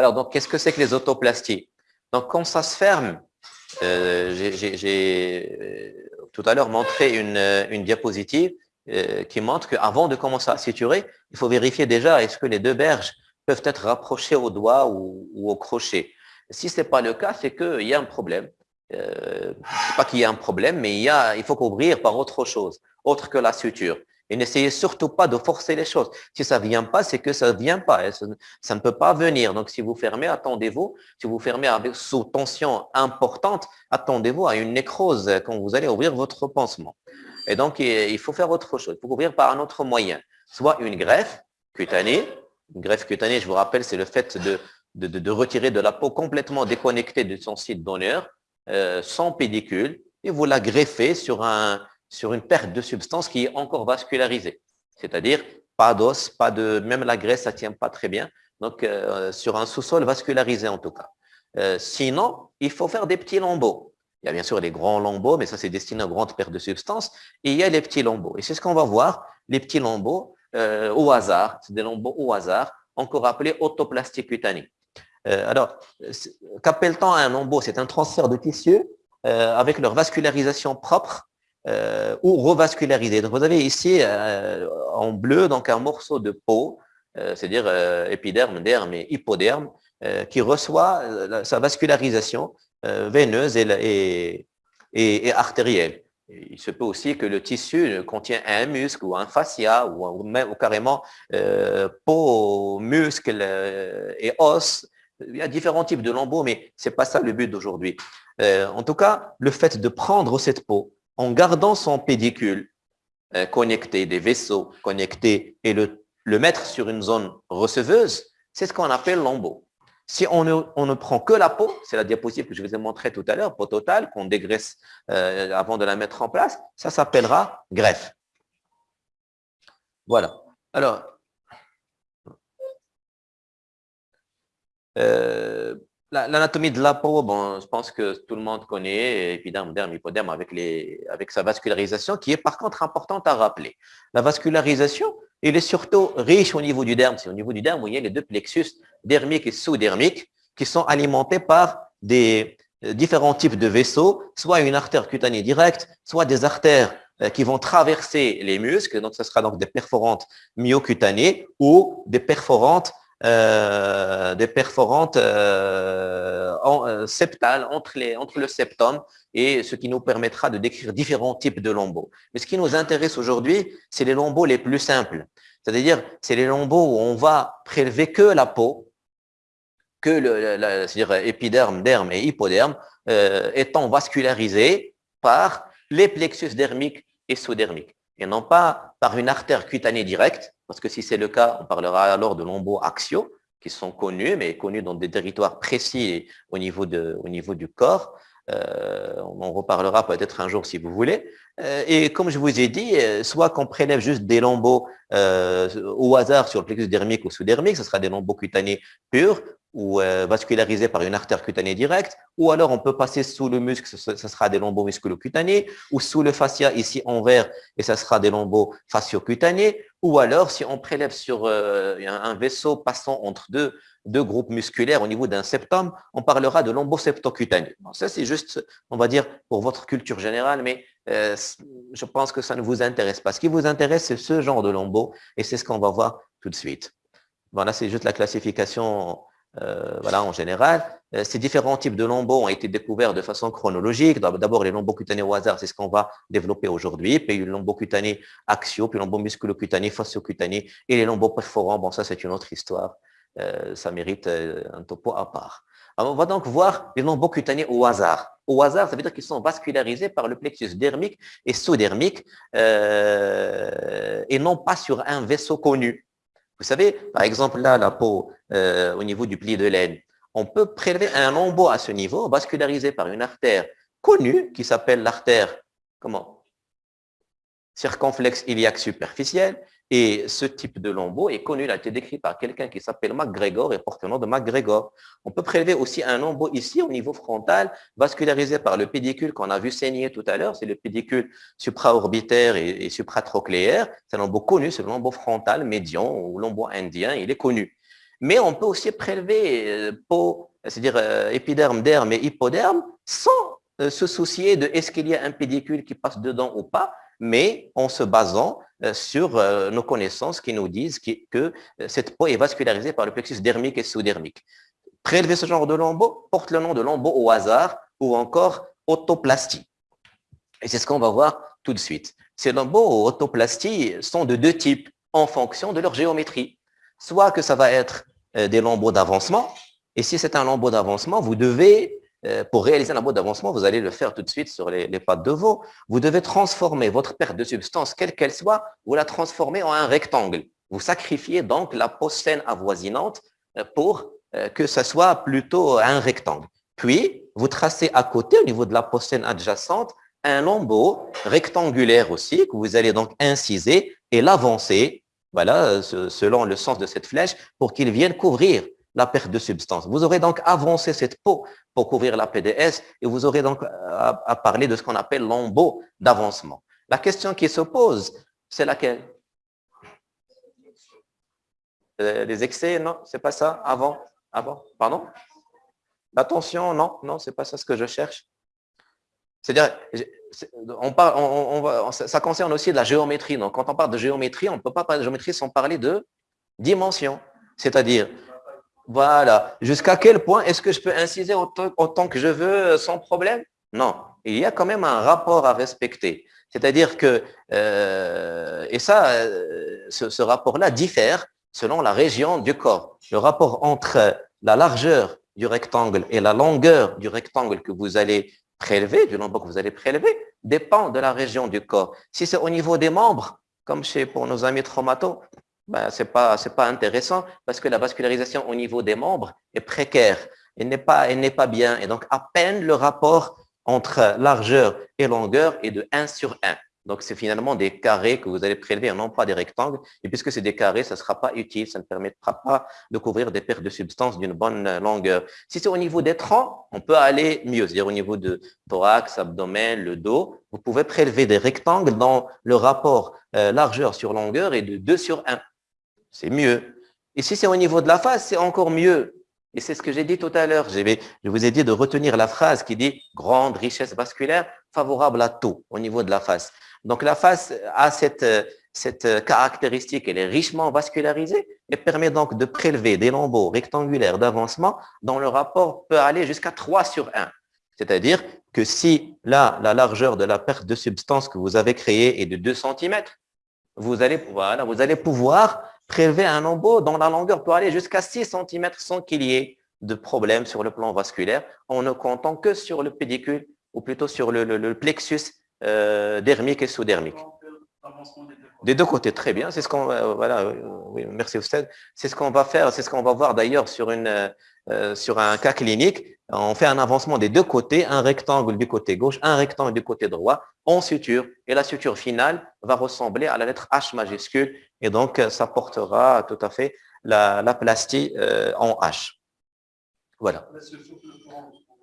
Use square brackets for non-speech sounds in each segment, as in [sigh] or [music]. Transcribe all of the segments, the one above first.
Alors, donc, qu'est-ce que c'est que les autoplasties? Donc, quand ça se ferme, euh, j'ai euh, tout à l'heure montré une, une diapositive qui montre qu'avant de commencer à suturer, il faut vérifier déjà est-ce que les deux berges peuvent être rapprochées au doigt ou, au crochet. Si ce n'est pas le cas, c'est qu'il y a un problème. Euh, pas qu'il y ait un problème, mais il, y a, il faut couvrir par autre chose, autre que la suture. Et n'essayez surtout pas de forcer les choses. Si ça ne vient pas, c'est que ça ne vient pas. Ça, ne peut pas venir. Donc, si vous fermez, attendez-vous. Si vous fermez avec sous tension importante, attendez-vous à une nécrose quand vous allez ouvrir votre pansement. Et donc, il faut faire autre chose. Il faut couvrir par un autre moyen. Soit une greffe cutanée. Une greffe cutanée, je vous rappelle, c'est le fait de, de, retirer de la peau complètement déconnectée de son site d'honneur, euh, sans pédicule, et vous la greffez sur un, sur une perte de substance qui est encore vascularisée. C'est-à-dire pas d'os, pas de, même la graisse, ça tient pas très bien. Donc, euh, sur un sous-sol vascularisé en tout cas. Euh, sinon, il faut faire des petits lambeaux. Il y a bien sûr les grands lambeaux, mais ça c'est destiné aux grandes pertes de substance. Il y a les petits lambeaux. Et c'est ce qu'on va voir, les petits lambeaux euh, au hasard. C'est des lambeaux au hasard, encore appelés autoplastie cutanée. alors, qu'appelle-t-on un lambeau? C'est un transfert de tissu avec leur vascularisation propre euh, ou revascularisé. Donc, vous avez ici euh, en bleu donc un morceau de peau, euh, c'est-à-dire épiderme, derme et hypoderme, qui reçoit sa vascularisation veineuse et, et, artérielle. Il se peut aussi que le tissu contient un muscle ou un fascia ou, même, carrément peau, muscle et os. Il y a différents types de lambeaux, mais ce n'est pas ça le but d'aujourd'hui. en tout cas, le fait de prendre cette peau, en gardant son pédicule euh, connecté, des vaisseaux connectés, et le, mettre sur une zone receveuse, c'est ce qu'on appelle l'embo. Si on ne, prend que la peau, c'est la diapositive que je vous ai montrée tout à l'heure, peau totale, qu'on dégraisse euh, avant de la mettre en place, ça s'appellera greffe. Voilà. Alors, euh, L'anatomie de la peau, bon, je pense que tout le monde connaît, épiderme, derme, hypoderme, avec, les, avec sa vascularisation, qui est par contre importante à rappeler. La vascularisation, il est surtout riche au niveau du derme. C'est au niveau du derme y a les deux plexus dermiques et sous-dermiques qui sont alimentés par des euh, différents types de vaisseaux, soit une artère cutanée directe, soit des artères euh, qui vont traverser les muscles, donc ce sera donc des perforantes myocutanées ou des perforantes euh, des perforantes euh, euh, septales entre, les, le septum et ce qui nous permettra de décrire différents types de lambeaux. Mais ce qui nous intéresse aujourd'hui, c'est les lambeaux les plus simples. C'est-à-dire, c'est les lambeaux où on va prélever que la peau, que le, c'est-à-dire épiderme, derme et hypoderme, étant vascularisés par les plexus dermiques et sous-dermiques, et non pas par une artère cutanée directe, parce que si c'est le cas, on parlera alors de lambeaux axiaux, qui sont connus, mais connus dans des territoires précis au niveau, de, au niveau du corps. Euh, on en reparlera peut-être un jour si vous voulez. Euh, et comme je vous ai dit, euh, soit qu'on prélève juste des lambeaux au hasard sur le plexus dermique ou sous-dermique, ce sera des lambeaux cutanés purs, ou euh, vascularisé par une artère cutanée directe, ou alors on peut passer sous le muscle, ce, sera des lambeaux musculo-cutanés, ou sous le fascia ici en vert, et ce sera des lambeaux fascio-cutanés, ou alors si on prélève sur euh, un, vaisseau passant entre deux, deux groupes musculaires au niveau d'un septum, on parlera de lambeaux septocutanés. ça c'est juste, on va dire, pour votre culture générale, mais euh, je pense que ça ne vous intéresse pas. Ce qui vous intéresse, c'est ce genre de lambeaux, et c'est ce qu'on va voir tout de suite. Voilà, c'est juste la classification euh, voilà, en général. Euh, ces différents types de lambeaux ont été découverts de façon chronologique. D'abord, les lambeaux cutanés au hasard, c'est ce qu'on va développer aujourd'hui. Puis les lambeaux cutanés axiaux, puis les lambeaux musculocutanés, fasciocutanés et les lambeaux perforants. Bon, ça, c'est une autre histoire. Euh, ça mérite un topo à part. On va donc voir les lambeaux cutanés au hasard. Au hasard, ça veut dire qu'ils sont vascularisés par le plexus dermique et sous-dermique et non pas sur un vaisseau connu. Vous savez, par exemple, là, la peau, euh, au niveau du pli de laine, on peut prélever un lambeau à ce niveau, vascularisé par une artère connue, qui s'appelle l'artère, comment? Circonflexe iliaque superficielle, et ce type de lambeau est connu, il a été décrit par quelqu'un qui s'appelle MacGregor et porte le nom de MacGregor. On peut prélever aussi un lambeau ici au niveau frontal, vascularisé par le pédicule qu'on a vu saigner tout à l'heure. C'est le pédicule supraorbitaire et, et supratrochléaire. C'est un lambeau connu, c'est le lambeau frontal médian ou lambeau indien, il est connu. Mais on peut aussi prélever euh, peau, c'est-à-dire euh, épiderme, derme et hypoderme, sans se soucier de est-ce qu'il y a un pédicule qui passe dedans ou pas, mais en se basant sur nos connaissances qui nous disent que cette peau est vascularisée par le plexus dermique et sous-dermique. Prélever ce genre de lambeau porte le nom de lambeau au hasard ou encore autoplastie. Et c'est ce qu'on va voir tout de suite. Ces lambeaux autoplastie sont de deux types en fonction de leur géométrie. Soit que ça va être euh, des lambeaux d'avancement, et si c'est un lambeau d'avancement, vous devez, euh, pour réaliser un lambeau d'avancement, vous allez le faire tout de suite sur les, pattes de veau, vous devez transformer votre perte de substance, quelle qu'elle soit, vous la transformez en un rectangle. Vous sacrifiez donc la peau saine avoisinante euh, pour que ce soit plutôt un rectangle. Puis, vous tracez à côté, au niveau de la peau saine adjacente, un lambeau rectangulaire aussi, que vous allez donc inciser et l'avancer, voilà, selon le sens de cette flèche, pour qu'il vienne couvrir la perte de substance. Vous aurez donc avancé cette peau pour couvrir la PDS et vous aurez donc à, parler de ce qu'on appelle lambeau d'avancement. La question qui se pose, c'est laquelle? Euh, Les excès, non, c'est pas ça Avant Avant Pardon? La tension, non, non, c'est pas ça ce que je cherche. C'est-à-dire, on parle, ça concerne aussi de la géométrie. Donc, quand on parle de géométrie, on ne peut pas parler de géométrie sans parler de dimension. C'est-à-dire, voilà, jusqu'à quel point est-ce que je peux inciser autant, que je veux sans problème? Non, il y a quand même un rapport à respecter. C'est-à-dire que, euh, et ça, euh, ce rapport-là diffère selon la région du corps. Le rapport entre la largeur du rectangle et la longueur du rectangle que vous allez prélevé, du nombre que vous allez prélever, dépend de la région du corps. Si c'est au niveau des membres, comme chez pour nos amis traumato, ben, ce n'est pas, intéressant parce que la vascularisation au niveau des membres est précaire. Elle n'est pas, pas bien. Et donc, à peine le rapport entre largeur et longueur est de 1 sur 1. Donc, c'est finalement des carrés que vous allez prélever, non pas des rectangles. Et puisque c'est des carrés, ça ne sera pas utile, ça ne permettra pas de couvrir des pertes de substances d'une bonne longueur. Si c'est au niveau des troncs, on peut aller mieux, c'est-à-dire au niveau de thorax, abdomen, le dos. Vous pouvez prélever des rectangles dans le rapport euh, largeur sur longueur est de 2 sur 1. C'est mieux. Et si c'est au niveau de la face, c'est encore mieux. Et c'est ce que j'ai dit tout à l'heure. Je vous ai dit de retenir la phrase qui dit « grande richesse vasculaire favorable à tout au niveau de la face ». Donc la face a cette, cette caractéristique, elle est richement vascularisée et permet donc de prélever des lambeaux rectangulaires d'avancement dont le rapport peut aller jusqu'à 3 sur 1. C'est-à-dire que si là, la largeur de la perte de substance que vous avez créée est de 2 cm, vous allez, voilà, vous allez pouvoir prélever un lambeau dont la longueur peut aller jusqu'à 6 cm sans qu'il y ait de problème sur le plan vasculaire en ne comptant que sur le pédicule ou plutôt sur le plexus euh, dermique et sous-dermique. Des deux côtés, très bien. C'est ce qu'on euh, voilà, euh, oui, merci Oustad. C'est ce qu'on va faire, c'est ce qu'on va voir d'ailleurs sur une sur un cas clinique. On fait un avancement des deux côtés, un rectangle du côté gauche, un rectangle du côté droit, en suture. Et la suture finale va ressembler à la lettre H majuscule. Et donc, ça portera tout à fait la, la plastie en H. Voilà.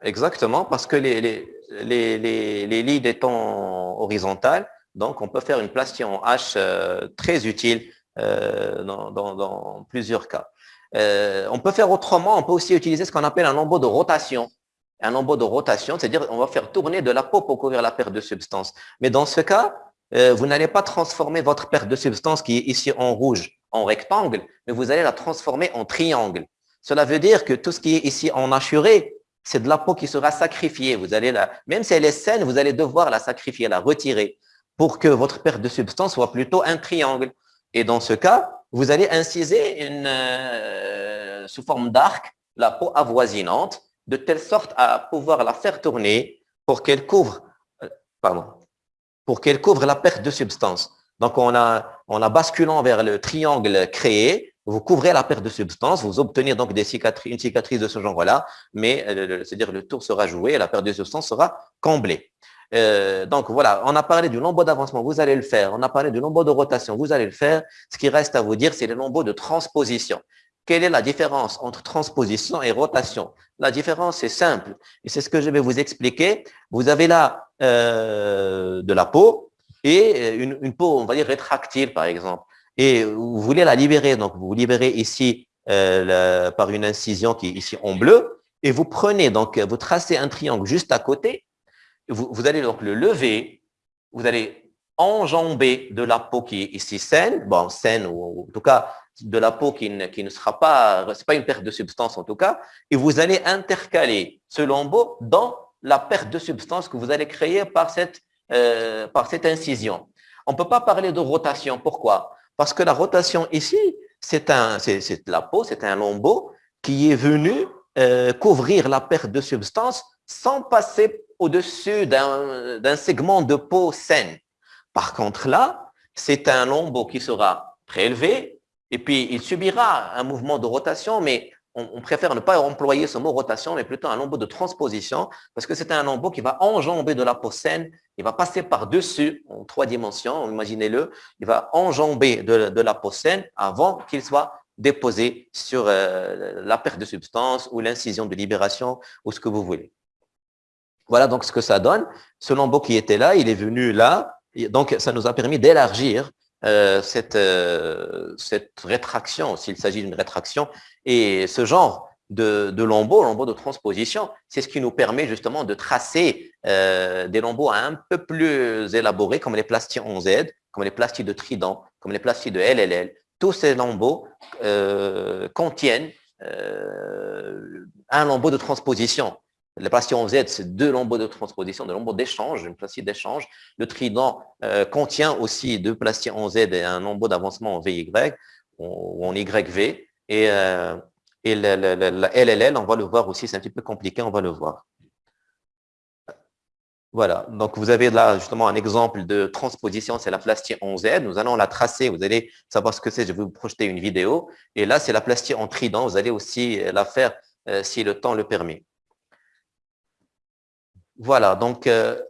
Exactement, parce que les, les, les, les, les leads étant horizontales, donc on peut faire une plastie en H euh, très utile euh, dans, dans, dans, plusieurs cas. Euh, on peut faire autrement, on peut aussi utiliser ce qu'on appelle un lambeau de rotation. Un lambeau de rotation, c'est-à-dire on va faire tourner de la peau pour couvrir la perte de substance. Mais dans ce cas, vous n'allez pas transformer votre perte de substance qui est ici en rouge en rectangle, mais vous allez la transformer en triangle. Cela veut dire que tout ce qui est ici en hachuré, c'est de la peau qui sera sacrifiée. Vous allez la, même si elle est saine, vous allez devoir la sacrifier, la retirer pour que votre perte de substance soit plutôt un triangle. Et dans ce cas, vous allez inciser une, euh, sous forme d'arc la peau avoisinante de telle sorte à pouvoir la faire tourner pour qu'elle couvre, euh, pardon, pour qu'elle couvre la perte de substance. Donc, on a, on a basculant vers le triangle créé, vous couvrez la perte de substance, vous obtenez donc des cicatrices, une cicatrice de ce genre-là, mais euh, c'est-à-dire le tour sera joué et la perte de substance sera comblée. Euh, donc voilà, on a parlé du nombre d'avancement, vous allez le faire. On a parlé du nombre de rotation, vous allez le faire. Ce qui reste à vous dire, c'est le nombre de transposition. Quelle est la différence entre transposition et rotation? La différence est simple et c'est ce que je vais vous expliquer. Vous avez là euh, de la peau et une, peau, on va dire rétractile par exemple. Et vous voulez la libérer, donc vous libérez ici par une incision qui est ici en bleu, et vous prenez, donc vous tracez un triangle juste à côté, vous, vous allez donc le lever, vous allez enjamber de la peau qui est ici saine, bon, saine ou en tout cas de la peau qui ne, sera pas, c'est pas une perte de substance en tout cas, et vous allez intercaler ce lambeau dans la perte de substance que vous allez créer par cette, euh, incision. On ne peut pas parler de rotation. Pourquoi? Parce que la rotation ici, c'est la peau, c'est un lambeau qui est venu euh, couvrir la perte de substance sans passer au-dessus d'un segment de peau saine. Par contre, là, c'est un lambeau qui sera prélevé et puis il subira un mouvement de rotation, mais on, préfère ne pas employer ce mot rotation, mais plutôt un lambeau de transposition, parce que c'est un lambeau qui va enjamber de la peau il va passer par-dessus en trois dimensions, imaginez-le, il va enjamber de, la peau avant qu'il soit déposé sur euh, la perte de substance ou l'incision de libération ou ce que vous voulez. Voilà donc ce que ça donne. Ce lambeau qui était là, il est venu là, donc ça nous a permis d'élargir euh, cette, euh, cette rétraction, s'il s'agit d'une rétraction, et ce genre de, de lambeaux, lambeaux de transposition, c'est ce qui nous permet justement de tracer euh, des lambeaux un peu plus élaborés, comme les plastiques 11Z, comme les plastiques de Trident, comme les plastiques de LLL. Tous ces lambeaux contiennent un lambeau de transposition. Le plastillon Z, c'est deux lambeaux de transposition, deux lambeaux d'échange, une plastique d'échange. Le trident euh, contient aussi deux plastillons Z et un lambeau d'avancement en VY ou en YV. Et, euh, la, LLL, on va le voir aussi, c'est un petit peu compliqué, on va le voir. Voilà, donc vous avez là justement un exemple de transposition, c'est la plastique en Z. Nous allons la tracer, vous allez savoir ce que c'est, je vais vous projeter une vidéo. Et là, c'est la plastique en trident, vous allez aussi la faire euh, si le temps le permet. Voilà, donc euh,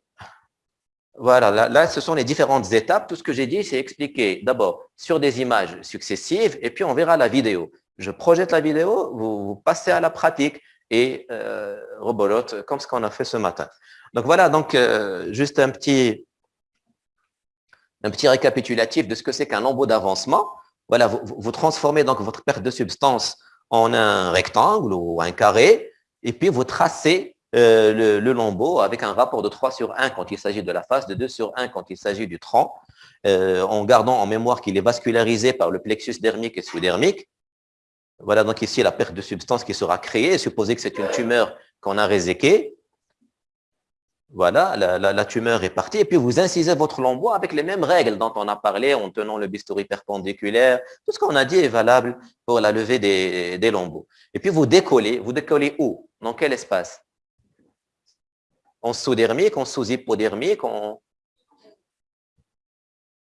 voilà, là, ce sont les différentes étapes. Tout ce que j'ai dit, c'est expliqué d'abord sur des images successives et puis on verra la vidéo. Je projette la vidéo, vous, passez à la pratique et euh, rebolote comme ce qu'on a fait ce matin. Donc voilà, donc euh, juste un petit, récapitulatif de ce que c'est qu'un lambeau d'avancement. Voilà, vous, vous transformez donc votre perte de substance en un rectangle ou un carré et puis vous tracez euh, le, lambeau avec un rapport de 3 sur 1 quand il s'agit de la face, de 2 sur 1 quand il s'agit du tronc, euh, en gardant en mémoire qu'il est vascularisé par le plexus dermique et sous-dermique. Voilà donc ici la perte de substance qui sera créée, supposé que c'est une tumeur qu'on a réséquée. Voilà, la, tumeur est partie. Et puis, vous incisez votre lambeau avec les mêmes règles dont on a parlé en tenant le bistouri perpendiculaire. Tout ce qu'on a dit est valable pour la levée des, des lambeaux. Et puis, vous décollez. Vous décollez où? Dans quel espace? En sous-dermique, en sous-hypodermique, en,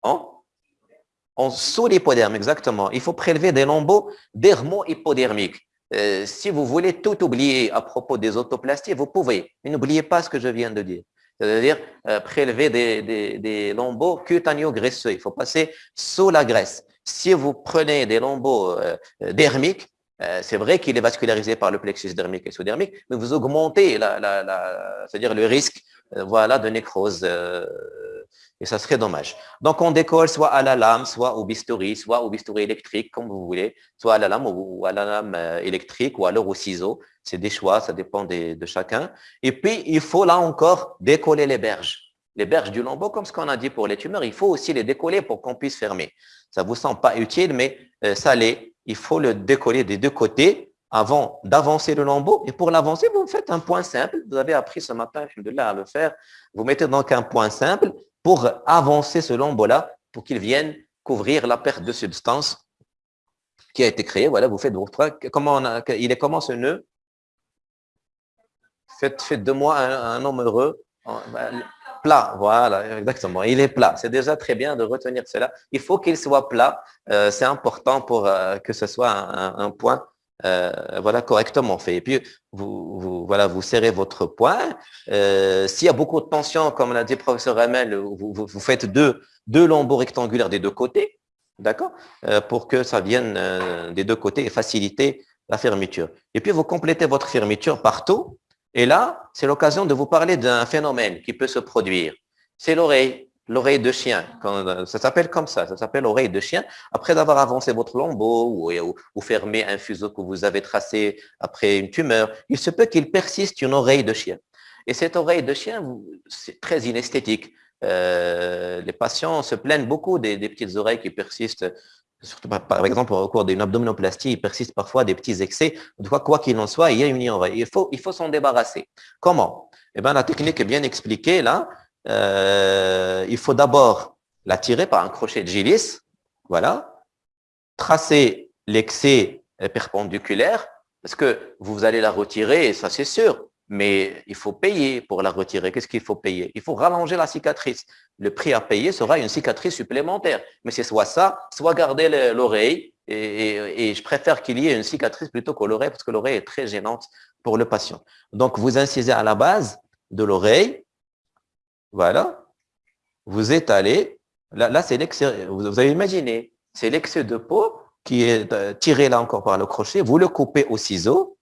en, sous-hypoderme, exactement. Il faut prélever des lambeaux dermo-hypodermiques. Euh, si vous voulez tout oublier à propos des autoplasties, vous pouvez, mais n'oubliez pas ce que je viens de dire. C'est-à-dire euh, prélever des, lambeaux cutaneo-graisseux. Il faut passer sous la graisse. Si vous prenez des lambeaux euh, dermiques, euh, c'est vrai qu'il est vascularisé par le plexus dermique et sous-dermique, mais vous augmentez la, c'est-à-dire le risque euh, voilà, de nécrose. Euh, et ça serait dommage. Donc, on décolle soit à la lame, soit au bistouri, soit au bistouri électrique, comme vous voulez, soit à la lame ou à la lame électrique ou alors au ciseau. C'est des choix, ça dépend de chacun. Et puis, il faut là encore décoller les berges. Les berges du lambeau, comme ce qu'on a dit pour les tumeurs, il faut aussi les décoller pour qu'on puisse fermer. Ça vous semble pas utile, mais ça l'est il faut le décoller des deux côtés avant d'avancer le lambeau. Et pour l'avancer, vous faites un point simple. Vous avez appris ce matin, là à le faire. Vous mettez donc un point simple pour avancer ce lambeau-là, pour qu'il vienne couvrir la perte de substance qui a été créée. Voilà, vous faites votre... Comment il est comment ce nœud? Faites, faites de moi un, homme heureux. Plat, voilà, exactement. Il est plat. C'est déjà très bien de retenir cela. Il faut qu'il soit plat. Euh, c'est important pour euh, que ce soit un, point euh, voilà, correctement fait. Et puis, vous, voilà, vous serrez votre point. S'il y a beaucoup de tension, comme l'a dit le professeur vous, vous, faites deux, deux lambeaux rectangulaires des deux côtés, d'accord Pour que ça vienne des deux côtés et faciliter la fermeture. Et puis, vous complétez votre fermeture partout et là, c'est l'occasion de vous parler d'un phénomène qui peut se produire. C'est l'oreille. l'oreille de chien. Ça s'appelle comme ça, ça s'appelle oreille de chien. Après avoir avancé votre lambeau ou, ou, fermé un fuseau que vous avez tracé après une tumeur, il se peut qu'il persiste une oreille de chien. Et cette oreille de chien, c'est très inesthétique. Euh, les patients se plaignent beaucoup des, petites oreilles qui persistent. Par exemple, au cours d'une abdominoplastie, il persiste parfois des petits excès. Quoi qu'il en soit, il y a une oreille. Il faut, s'en débarrasser. Comment? Eh bien, la technique est bien expliquée là. Euh, il faut d'abord la tirer par un crochet de gillis. Voilà. Tracer l'excès perpendiculaire parce que vous allez la retirer, et ça c'est sûr mais il faut payer pour la retirer. Qu'est-ce qu'il faut payer? Il faut rallonger la cicatrice. Le prix à payer sera une cicatrice supplémentaire. Mais c'est soit ça, soit garder l'oreille. Et, je préfère qu'il y ait une cicatrice plutôt que l'oreille parce que l'oreille est très gênante pour le patient. Donc, vous incisez à la base de l'oreille. Voilà. Vous étalez. Là, là c'est l'excès. Vous avez imaginé, c'est l'excès de peau qui est euh, tiré là encore par le crochet. Vous le coupez au ciseau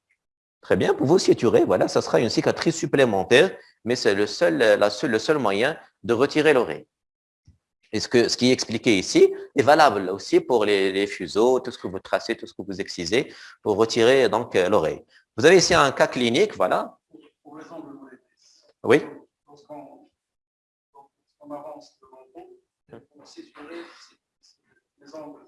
Très bien, pour vous suturer, voilà, ça sera une cicatrice supplémentaire, mais c'est le seul, la le seul moyen de retirer l'oreille. Ce, que, ce qui est expliqué ici est valable aussi pour les, fuseaux, tout ce que vous tracez, tout ce que vous excisez, pour retirer donc euh, l'oreille. Vous avez ici un cas clinique, voilà. Pour Oui. Lorsqu'on avance devant les angles,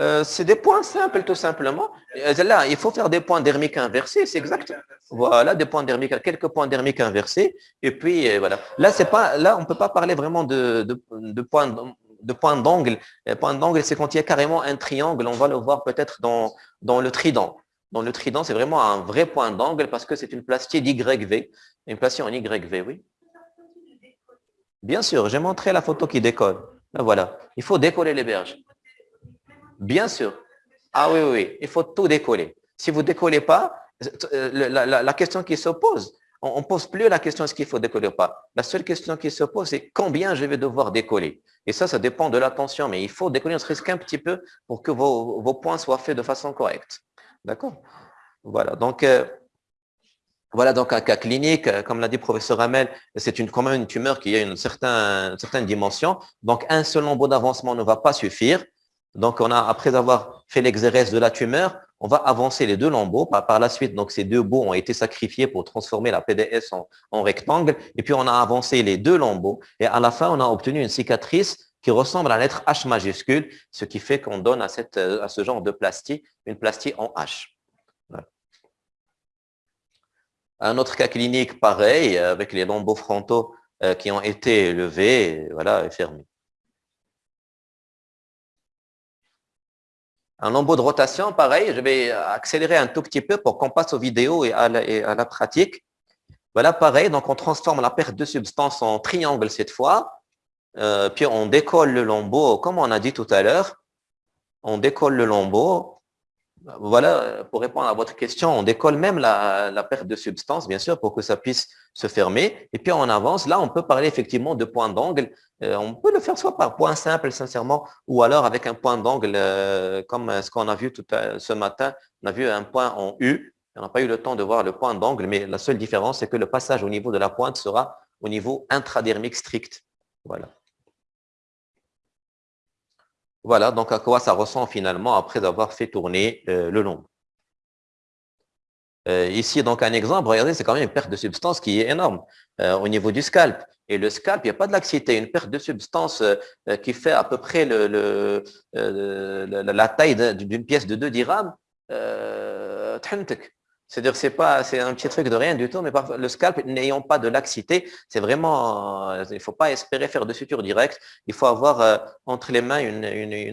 euh, c'est des points simples, tout simplement. Euh, là, il faut faire des points dermiques inversés, c'est exact. Voilà, des points dermiques, quelques points dermiques inversés. Et puis, euh, voilà. Là, c'est pas, là, on ne peut pas parler vraiment de, de, points de point d'angle. Point d'angle, c'est quand il y a carrément un triangle. On va le voir peut-être dans, dans le trident. Dans le trident, c'est vraiment un vrai point d'angle parce que c'est une plastie d'YV. Une plastie en YV, oui. Bien sûr, j'ai montré la photo qui décolle. voilà. Il faut décoller les berges. Bien sûr. Ah oui, oui, il faut tout décoller. Si vous ne décollez pas, euh, la, question qui se pose, on ne pose plus la question est-ce qu'il faut décoller ou pas. La seule question qui se pose, c'est combien je vais devoir décoller. Et ça, ça dépend de la tension, mais il faut décoller, ne serait-ce qu'un petit peu pour que vos, points soient faits de façon correcte. D'accord? Voilà, donc... Euh, voilà donc un cas clinique, euh, comme l'a dit le professeur Hamel, c'est une, quand même une tumeur qui a une certaine, dimension. Donc un seul lambeau d'avancement ne va pas suffire. Donc, on a, après avoir fait l'exérèse de la tumeur, on va avancer les deux lambeaux. Par, la suite, donc ces deux bouts ont été sacrifiés pour transformer la PDS en, rectangle. Et puis, on a avancé les deux lambeaux. Et à la fin, on a obtenu une cicatrice qui ressemble à la lettre H majuscule, ce qui fait qu'on donne à, ce genre de plastie une plastie en H. Un autre cas clinique, pareil, avec les lambeaux frontaux euh, qui ont été levés voilà, et fermés. Un lambeau de rotation, pareil, je vais accélérer un tout petit peu pour qu'on passe aux vidéos et à la, pratique. Voilà, pareil, donc on transforme la perte de substance en triangle cette fois, euh, puis on décolle le lambeau, comme on a dit tout à l'heure, on décolle le lambeau, voilà, pour répondre à votre question, on décolle même la, perte de substance, bien sûr, pour que ça puisse se fermer. Et puis on avance. Là, on peut parler effectivement de point d'angle. Euh, on peut le faire soit par point simple, sincèrement, ou alors avec un point d'angle, euh, comme ce qu'on a vu tout ce matin. On a vu un point en U. On n'a pas eu le temps de voir le point d'angle, mais la seule différence, c'est que le passage au niveau de la pointe sera au niveau intradermique strict. Voilà. Voilà, donc à quoi ça ressemble finalement après avoir fait tourner euh, le long. Euh, ici, donc un exemple, regardez, c'est quand même une perte de substance qui est énorme euh, au niveau du scalp. Et le scalp, il n'y a pas de laxité, une perte de substance qui fait à peu près la taille d'une pièce de 2 dirhams. C'est-à-dire c'est c'est un petit truc de rien du tout, mais le scalp n'ayant pas de laxité, c'est vraiment, euh, il ne faut pas espérer faire de suture directe. Il faut avoir euh, entre les mains une,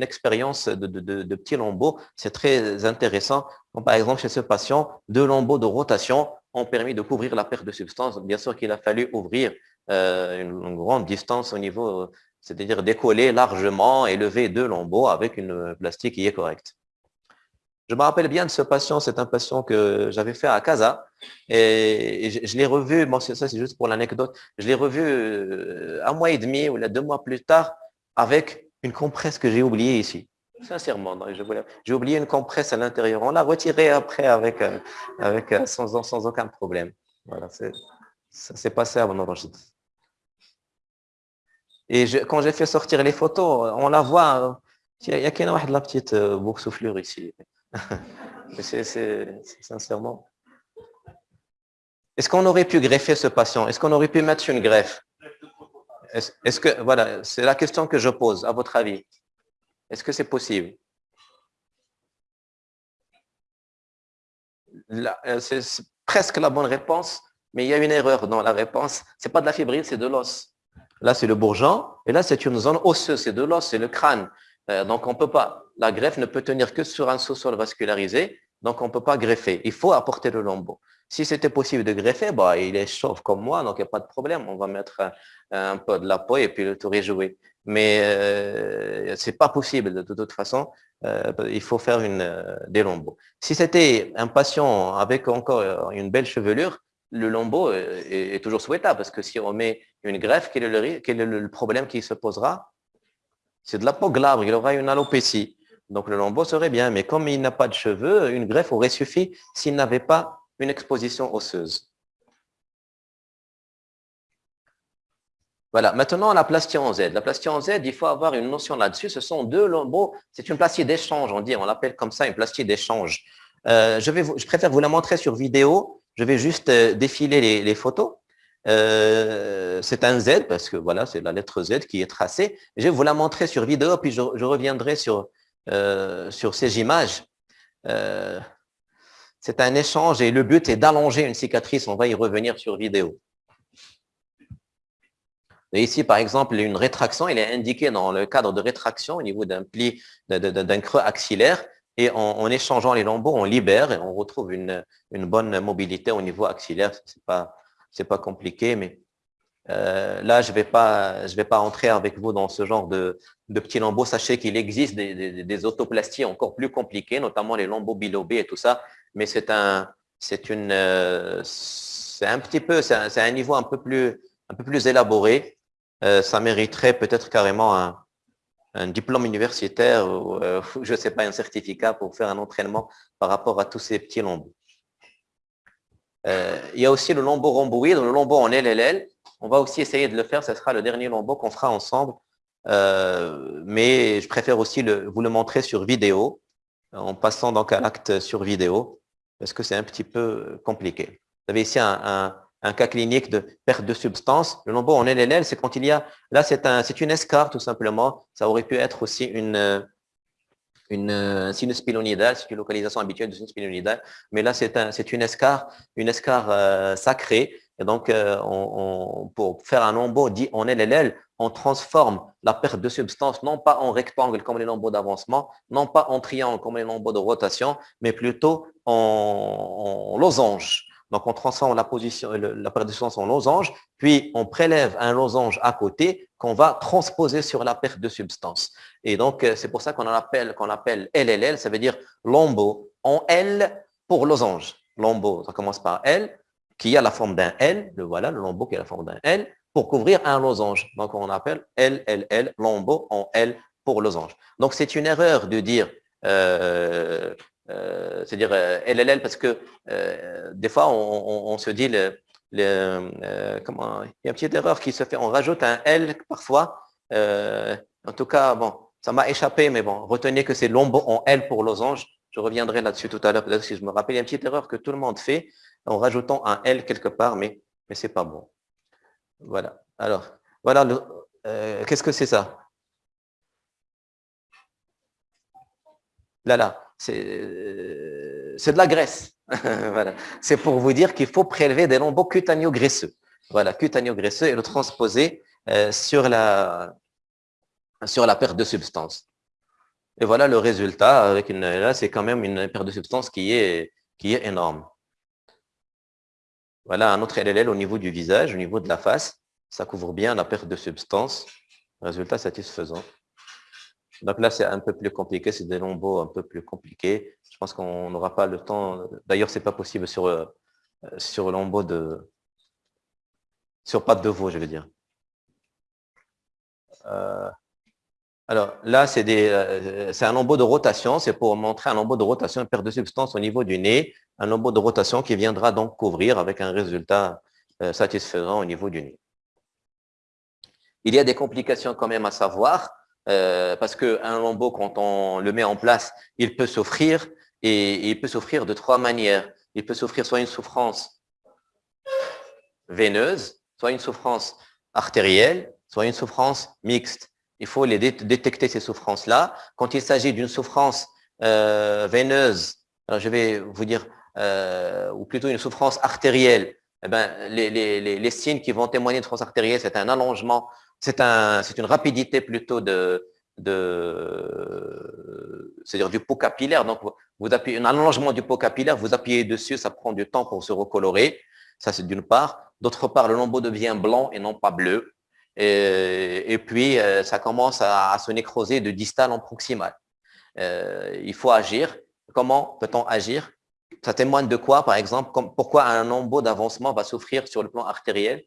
expérience de, petits lambeaux. C'est très intéressant. par exemple, chez ce patient, deux lambeaux de rotation ont permis de couvrir la perte de substance. Bien sûr qu'il a fallu ouvrir euh, une, grande distance au niveau, c'est-à-dire décoller largement et lever deux lambeaux avec une plastique qui est correcte. Je me rappelle bien de ce patient, c'est un patient que j'avais fait à Casa et je, l'ai revu, bon, ça c'est juste pour l'anecdote, je l'ai revu euh, un mois et demi ou deux mois plus tard avec une compresse que j'ai oubliée ici. Sincèrement, j'ai oublié une compresse à l'intérieur. On l'a retirée après avec, euh, avec, euh, sans, sans aucun problème. Voilà, ça s'est passé à mon Et quand j'ai fait sortir les photos, on la voit. Il y a qu'une la petite boursouflure ici. [laughs] c'est sincèrement. Est-ce qu'on aurait pu greffer ce patient? Est-ce qu'on aurait pu mettre une greffe? Est-ce que, voilà, c'est la question que je pose, à votre avis. Est-ce que c'est possible? Euh, C'est presque la bonne réponse, mais il y a une erreur dans la réponse. Ce n'est pas de la fibrille, c'est de l'os. Là, c'est le bourgeon, et là, c'est une zone osseuse, c'est de l'os, c'est le crâne. Euh, donc, on ne peut pas. La greffe ne peut tenir que sur un sous-sol vascularisé, donc on ne peut pas greffer. Il faut apporter le lambeau. Si c'était possible de greffer, bah, il est chauve comme moi, donc il n'y a pas de problème. On va mettre un, peu de la peau et puis le est joué. Mais euh, ce n'est pas possible de, toute façon. Euh, il faut faire une, des lambeaux. Si c'était un patient avec encore une belle chevelure, le lambeau est, toujours souhaitable parce que si on met une greffe, quel est le, quel est le problème qui se posera? C'est de la peau glabre, il aura une alopécie. Donc le lambeau serait bien, mais comme il n'a pas de cheveux, une greffe aurait suffi s'il n'avait pas une exposition osseuse. Voilà, maintenant la plastie en Z. La plastie en Z, il faut avoir une notion là-dessus. Ce sont deux lambeaux, c'est une plastie d'échange, on dit, on l'appelle comme ça une plastie d'échange. Euh, je, préfère vous la montrer sur vidéo je vais juste euh, défiler les, photos. Euh, c'est un Z parce que voilà, c'est la lettre Z qui est tracée. Je vais vous la montrer sur vidéo, puis je, reviendrai sur, euh, sur ces images. c'est un échange et le but est d'allonger une cicatrice. On va y revenir sur vidéo. Et ici, par exemple, une rétraction, elle est indiquée dans le cadre de rétraction au niveau d'un pli, d'un creux axillaire. Et en, échangeant les lambeaux, on libère et on retrouve une, bonne mobilité au niveau axillaire. Ce n'est pas, pas compliqué, mais euh, là, je ne vais, pas, entrer avec vous dans ce genre de, petits lambeaux. Sachez qu'il existe des, autoplasties encore plus compliquées, notamment les lambeaux bilobés et tout ça. Mais c'est un, euh, un petit peu, c'est un, niveau un peu plus, un peu plus élaboré. Euh, ça mériterait peut-être carrément un, un diplôme universitaire ou, [laughs] je ne sais pas, un certificat pour faire un entraînement par rapport à tous ces petits lambeaux. Euh, il y a aussi le lambeau rhomboïde, le lambeau en LLL. On va aussi essayer de le faire, ce sera le dernier lambeau qu'on fera ensemble. Euh, mais je préfère aussi vous le montrer sur vidéo, en passant donc à l'acte sur vidéo, parce que c'est un petit peu compliqué. Vous avez ici un, cas clinique de perte de substance. Le lambeau en LLL, c'est quand il y a, là c'est un, une escarre tout simplement. Ça aurait pu être aussi une, une sinus pilonidale, c'est une localisation habituelle de sinus. Mais là c'est un, une escarre, une escarre euh, sacrée. Et donc, euh, pour faire un lambeau dit en LLL, on transforme la perte de substance non pas en rectangle comme les lambeaux d'avancement, non pas en triangle comme les lambeaux de rotation, mais plutôt en losange. Donc, on transforme la position, la perte de substance en losange, puis on prélève un losange à côté qu'on va transposer sur la perte de substance. Et donc, euh, c'est pour ça qu'on appelle, qu'on appelle LLL, ça veut dire lambeau en L pour losange. Lambeau, ça commence par L, qui a la forme d'un L, le voilà, le lambeau qui a la forme d'un L, pour couvrir un losange. Donc, on appelle LLL, lambeau en L pour losange. Donc, c'est une erreur de dire euh, euh, c'est-à-dire LLL parce que des fois on, se dit le, comment il y a une petite erreur qui se fait, on rajoute un L parfois. en tout cas, bon, ça m'a échappé, mais bon, retenez que c'est l'ombre en L pour losange. Je reviendrai là-dessus tout à l'heure, peut-être si je me rappelle. Il y a une petite erreur que tout le monde fait en rajoutant un L quelque part, mais, mais ce n'est pas bon. Voilà. Alors, voilà, qu'est-ce que c'est ça? Là, là. Euh, c'est de la graisse. [laughs] voilà. C'est pour vous dire qu'il faut prélever des lambeaux cutaneo-graisseux. Voilà, cutaneo-graisseux et le transposer euh, sur, la, sur la perte de substance. Et voilà le résultat. Avec une, là, c'est quand même une perte de substance qui est, qui est énorme. Voilà un autre LLL au niveau du visage, au niveau de la face. Ça couvre bien la perte de substance. Résultat satisfaisant. Donc là, c'est un peu plus compliqué, c'est des lambeaux un peu plus compliqués. Pense qu'on n'aura pas le temps. D'ailleurs, ce n'est pas possible sur, euh, sur lambeau de... sur patte de veau, je veux dire. Euh, alors là, euh, c'est un lambeau de rotation. C'est pour montrer un lambeau de rotation, une perte de substance au niveau du nez. Un lambeau de rotation qui viendra donc couvrir avec un résultat satisfaisant au niveau du nez. Il y a des complications quand même à savoir, euh, parce qu'un lambeau, quand on le met en place, il peut souffrir, et il peut souffrir de trois manières. Il peut souffrir soit une souffrance veineuse, soit une souffrance artérielle, soit une souffrance mixte. Il faut les détecter, ces souffrances-là. Quand il s'agit d'une souffrance euh, veineuse, je vais vous dire, euh, ou plutôt une souffrance artérielle, eh les, les, les, signes qui vont témoigner de souffrance artérielle, c'est un allongement, c'est un, une rapidité plutôt de, de c'est-à-dire du pot capillaire. Donc, vous appuyez un allongement du pot capillaire, vous appuyez dessus, ça prend du temps pour se recolorer. Ça, c'est d'une part. D'autre part, le lambeau devient blanc et non pas bleu. Et, puis, euh, ça commence à, se nécroser de distal en proximal. Euh, il faut agir. Comment peut-on agir? Ça témoigne de quoi, par exemple? Pourquoi un lambeau d'avancement va souffrir sur le plan artériel?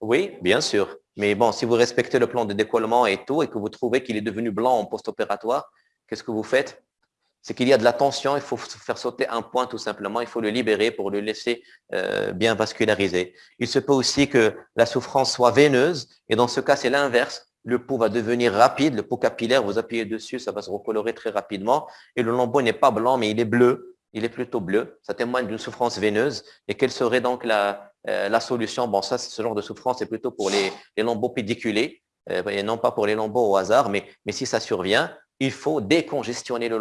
Oui, bien sûr. Mais bon, si vous respectez le plan de décollement et tout, et que vous trouvez qu'il est devenu blanc en post-opératoire, qu'est-ce que vous faites? C'est qu'il y a de la tension, il faut faire sauter un point tout simplement, il faut le libérer pour le laisser euh, bien vasculariser. Il se peut aussi que la souffrance soit veineuse, et dans ce cas, c'est l'inverse. Le pot va devenir rapide, le pot capillaire, vous appuyez dessus, ça va se recolorer très rapidement, et le lambeau n'est pas blanc, mais il est bleu, il est plutôt bleu. Ça témoigne d'une souffrance veineuse. Et quelle serait donc la, euh, la solution Bon, ça, ce genre de souffrance, c'est plutôt pour les, lambeaux pédiculés, euh, et non pas pour les lambeaux au hasard. Mais, si ça survient, il faut décongestionner le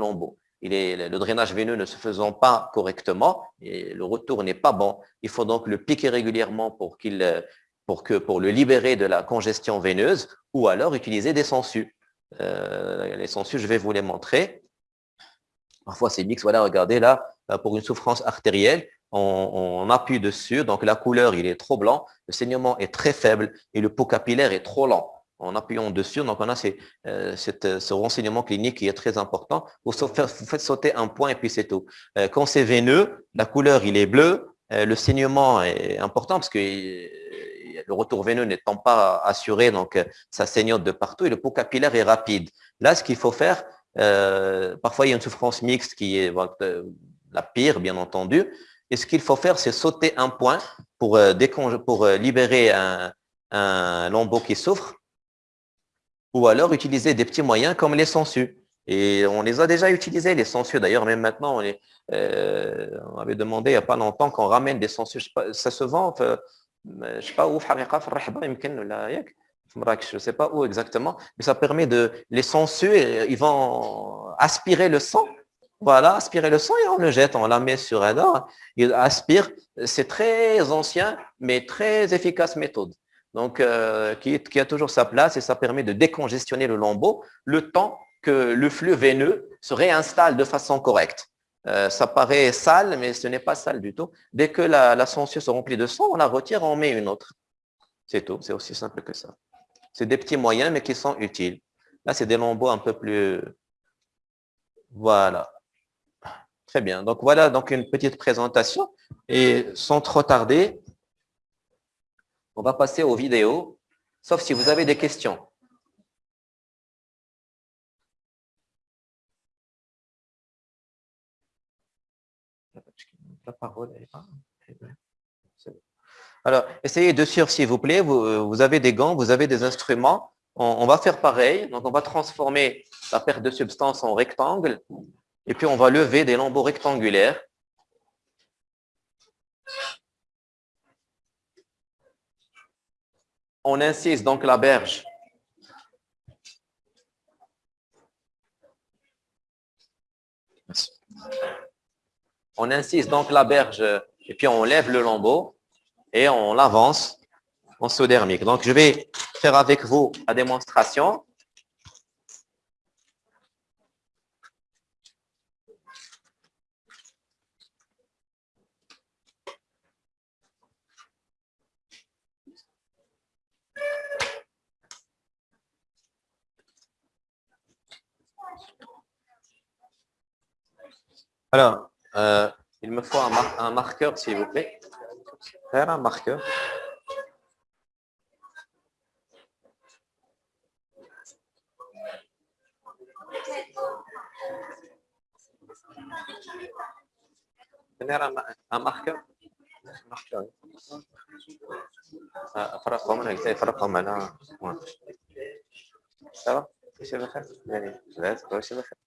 est, le drainage veineux ne se faisant pas correctement, et le retour n'est pas bon. Il faut donc le piquer régulièrement pour, qu'il, pour, le libérer de la congestion veineuse, ou alors utiliser des sangsues. Euh, les sangsues, je vais vous les montrer. Parfois, c'est mix. Voilà, regardez là, euh, pour une souffrance artérielle, on, appuie dessus. Donc, la couleur, il est trop blanc. Le saignement est très faible et le pot capillaire est trop lent. En appuyant dessus, donc on a euh, ce renseignement clinique qui est très important. Vous, faites sauter un point et puis c'est tout. Euh, quand c'est veineux, la couleur, il est bleu. le saignement est important parce que le retour veineux n'étant pas assuré, donc ça saignote de partout et le pot capillaire est rapide. Là, ce qu'il faut faire, euh, parfois, il y a une souffrance mixte qui est euh, la pire, bien entendu. Et ce qu'il faut faire, c'est sauter un point pour, euh, pour libérer un, un, lambeau qui souffre, ou alors utiliser des petits moyens comme les sangsues. Et on les a déjà utilisés, les sangsues. D'ailleurs, même maintenant, on, on, avait demandé il n'y a pas longtemps qu'on ramène des sangsues. Ça se vend, je ne sais pas où, je ne sais pas où exactement, mais ça permet de les sangsues, ils vont aspirer le sang. Voilà, aspirer le sang et on le jette, on la met sur un or. Il aspire, c'est très ancien, mais très efficace méthode. Donc, euh, qui, a toujours sa place et ça permet de décongestionner le lambeau le temps que le flux veineux se réinstalle de façon correcte. Euh, ça paraît sale, mais ce n'est pas sale du tout. Dès que la, la se remplit de sang, on la retire, on met une autre. C'est tout, c'est aussi simple que ça. C'est des petits moyens, mais qui sont utiles. Là, c'est des lambeaux un peu plus... Voilà. Très bien. Donc, voilà donc une petite présentation. Et sans trop tarder, on va passer aux vidéos, sauf si vous avez des questions. Alors, essayez de suivre, s'il vous plaît. Euh, vous, avez des gants, vous avez des instruments. On, va faire pareil. Donc, on va transformer la perte de substance en rectangle. Et puis, on va lever des lambeaux rectangulaires. On incise donc la berge. On incise donc la berge et puis on lève le lambeau et on l'avance en saut dermique. Donc, je vais faire avec vous la démonstration. Alors, euh, il me faut un marqueur, s'il vous plaît. Faire un marqueur. un, marqueur. marqueur. فرقهم انا قلت فرقهم على سوا كلشي بخير يعني لا كلشي بخير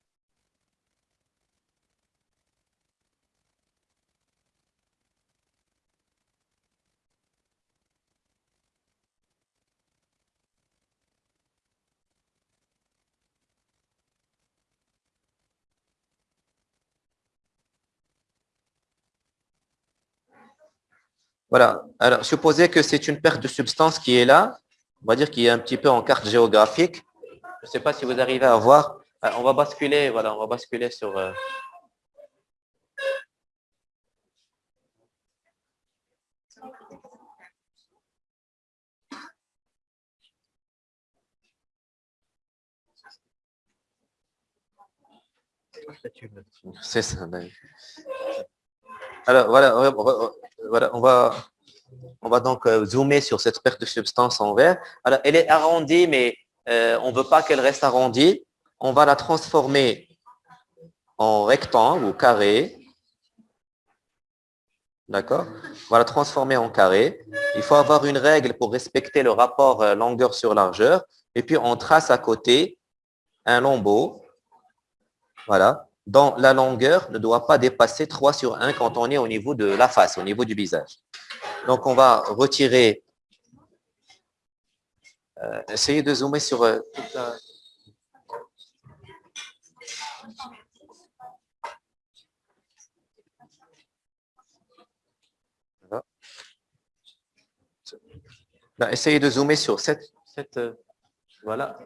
Voilà. Alors, supposez que c'est une perte de substance qui est là. On va dire qu'il est un petit peu en carte géographique. Je ne sais pas si vous arrivez à voir. Euh, on va basculer, voilà, on va basculer sur... Euh, c'est ça. Alors, voilà, voilà, on va, on va donc euh, zoomer sur cette perte de substance en vert. Alors, elle est arrondie, mais euh, on ne veut pas qu'elle reste arrondie. On va la transformer en rectangle ou carré. D'accord? On va la transformer en carré. Il faut avoir une règle pour respecter le rapport euh, longueur sur largeur. Et puis, on trace à côté un lambeau. Voilà dont la longueur ne doit pas dépasser 3 sur 1 quand on est au niveau de la face, au niveau du visage. Donc, on va retirer, euh, essayez de zoomer sur euh, toute la... essayez de zoomer sur cette, cette euh, voilà,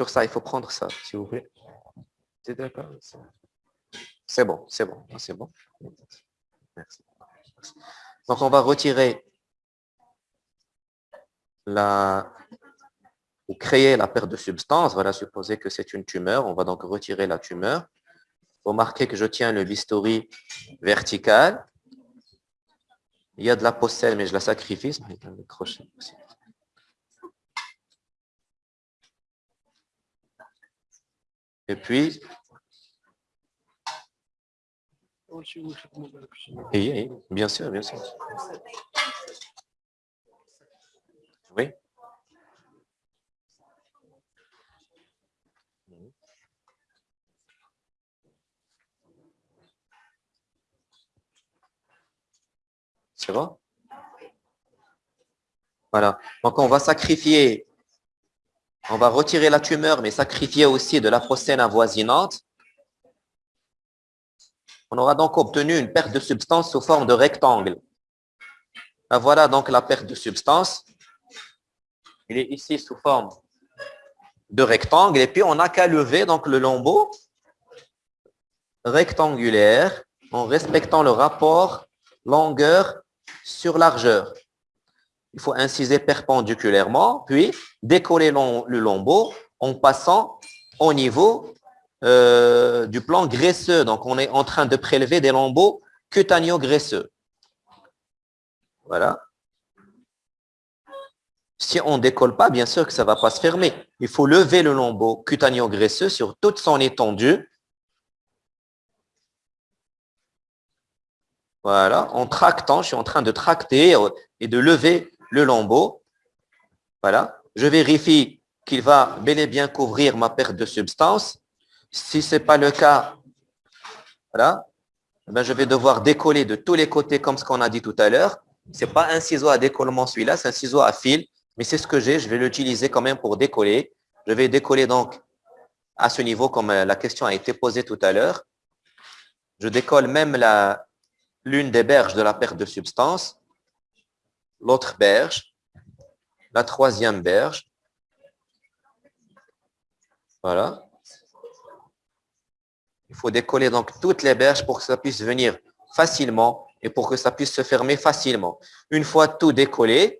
Sur ça, il faut prendre ça, s'il vous plaît. C'est bon, c'est bon, c'est bon. Merci. Donc, on va retirer la ou créer la perte de substance. Voilà, supposer que c'est une tumeur. On va donc retirer la tumeur. Remarquez que je tiens le bistouri vertical. Il y a de la possède, mais je la sacrifie. Et puis, bien sûr, bien sûr. Oui. C'est bon? Voilà. Donc, on va sacrifier on va retirer la tumeur, mais sacrifier aussi de la procène avoisinante. On aura donc obtenu une perte de substance sous forme de rectangle. Voilà donc la perte de substance. Il est ici sous forme de rectangle. Et puis, on n'a qu'à lever donc le lambeau rectangulaire en respectant le rapport longueur sur largeur. Il faut inciser perpendiculairement, puis décoller le lambeau en passant au niveau euh, du plan graisseux. Donc, on est en train de prélever des lambeaux cutaneo-graisseux. Voilà. Si on ne décolle pas, bien sûr que ça ne va pas se fermer. Il faut lever le lambeau cutaneo-graisseux sur toute son étendue. Voilà, en tractant, je suis en train de tracter et de lever le lambeau. Voilà. Je vérifie qu'il va bel et bien couvrir ma perte de substance. Si ce n'est pas le cas, voilà, eh je vais devoir décoller de tous les côtés comme ce qu'on a dit tout à l'heure. Ce n'est pas un ciseau à décollement celui-là, c'est un ciseau à fil. Mais c'est ce que j'ai, je vais l'utiliser quand même pour décoller. Je vais décoller donc à ce niveau comme euh, la question a été posée tout à l'heure. Je décolle même l'une des berges de la perte de substance l'autre berge, la troisième berge. Voilà. Il faut décoller donc toutes les berges pour que ça puisse venir facilement et pour que ça puisse se fermer facilement. Une fois tout décollé,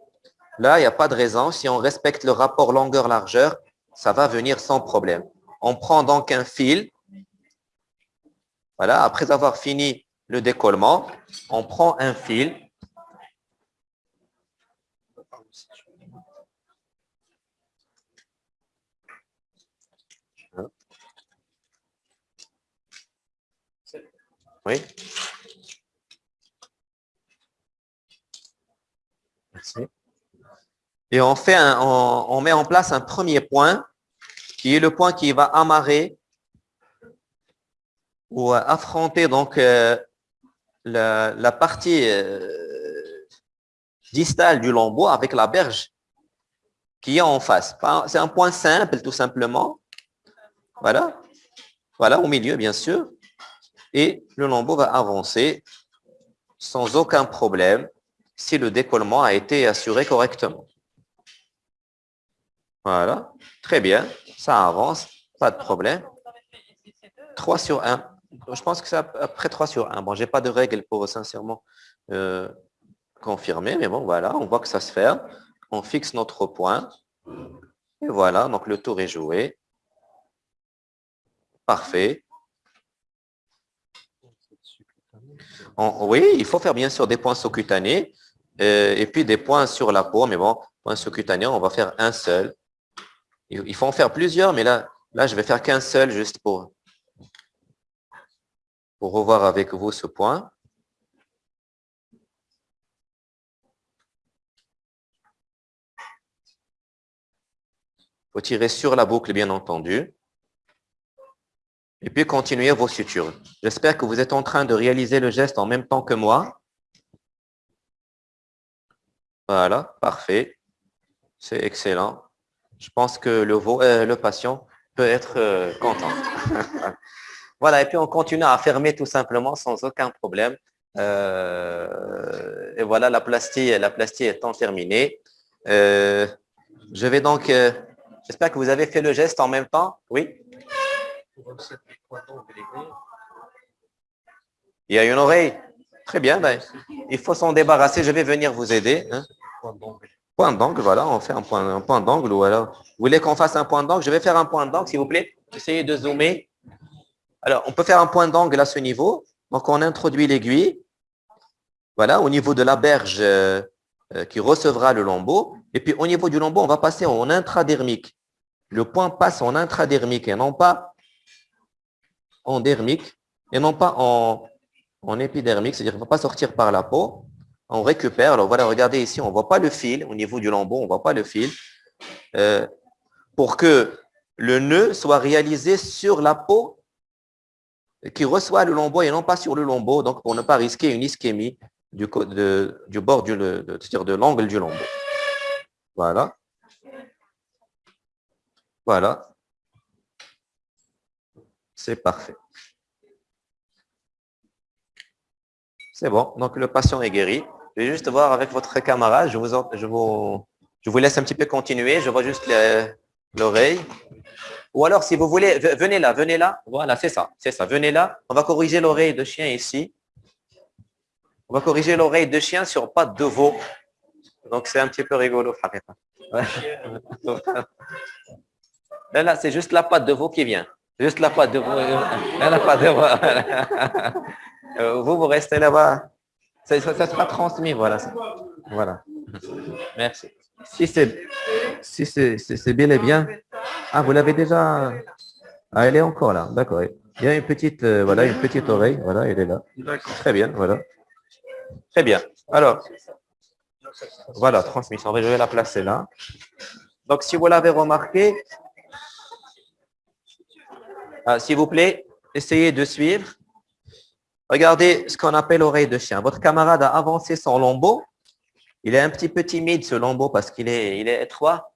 là, il n'y a pas de raison. Si on respecte le rapport longueur-largeur, ça va venir sans problème. On prend donc un fil. Voilà, après avoir fini le décollement, on prend un fil Oui. Et on, fait un, on, met en place un premier point qui est le point qui va amarrer ou affronter donc euh, la, partie euh, distale du lambeau avec la berge qui est en face. C'est un point simple, tout simplement. Voilà. Voilà, au milieu, bien sûr. Et le lambeau va avancer sans aucun problème si le décollement a été assuré correctement. Voilà, très bien, ça avance, pas de problème. 3 sur 1. Je pense que c'est après 3 sur 1. Bon, je n'ai pas de règle pour sincèrement euh, confirmer, mais bon, voilà, on voit que ça se fait. On fixe notre point. Et voilà, donc le tour est joué. Parfait. Oui, il faut faire bien sûr des points sous-cutanés euh, et puis des points sur la peau, mais bon, points sous-cutanés, on va faire un seul. Il faut en faire plusieurs, mais là, là je vais faire qu'un seul juste pour, pour revoir avec vous ce point. Il faut tirer sur la boucle, bien entendu. Et puis, continuer vos sutures. J'espère que vous êtes en train de réaliser le geste en même temps que moi. Voilà, parfait. C'est excellent je pense que le, euh, le patient peut être euh, content. [laughs] voilà, et puis on continue à fermer tout simplement sans aucun problème. Euh, et voilà, la plastie, la plastie étant terminée. je vais donc, j'espère que vous avez fait le geste en même temps. Oui Il y a une oreille. Très bien, ben, il faut s'en débarrasser. Je vais venir vous aider. Hein. Point d'angle, voilà, on fait un point, d'angle. Ou alors, vous voulez qu'on fasse un point d'angle? Je vais faire un point d'angle, s'il vous plaît. Essayez de zoomer. Alors, on peut faire un point d'angle à ce niveau. Donc, on introduit l'aiguille. Voilà, au niveau de la berge euh, euh, qui recevra le lambeau. Et puis, au niveau du lambeau, on va passer en intradermique. Le point passe en intradermique et non pas en dermique et non pas en, épidermique, c'est-à-dire qu'il ne va pas sortir par la peau on récupère. Alors voilà, regardez ici, on ne voit pas le fil. Au niveau du lambeau, on ne voit pas le fil. Euh, pour que le nœud soit réalisé sur la peau qui reçoit le lambeau et non pas sur le lambeau, donc pour ne pas risquer une ischémie du, du bord du, de, de l'angle du lambeau. Voilà. Voilà. C'est parfait. C'est bon. Donc, le patient est guéri. Je vais juste voir avec votre camarade. Je vous, je vous, je vous laisse un petit peu continuer. Je vois juste l'oreille. Ou alors, si vous voulez, venez là, venez là. Voilà, c'est ça, c'est ça. Venez là. On va corriger l'oreille de chien ici. On va corriger l'oreille de chien sur patte de veau. Donc, c'est un petit peu rigolo. [laughs] [laughs] Là, là c'est juste la patte de veau qui vient. Juste la patte de veau. La patte de veau. [laughs] Euh, vous, vous restez là-bas. Ça, sera transmis, voilà. Voilà. Merci. Si c'est si c'est bien et bien. Ah, vous l'avez déjà. Ah, elle est encore là. D'accord. Il y a une petite, euh, voilà, une petite oreille. Voilà, elle est là. Très bien, voilà. Très bien. Alors, voilà, transmission. Je vais la placer là. Donc, si vous l'avez remarqué, s'il vous plaît, essayez de suivre. Regardez ce qu'on appelle oreille de chien. Votre camarade a avancé son lambeau. Il est un petit peu timide, ce lambeau, parce qu'il est, il est étroit.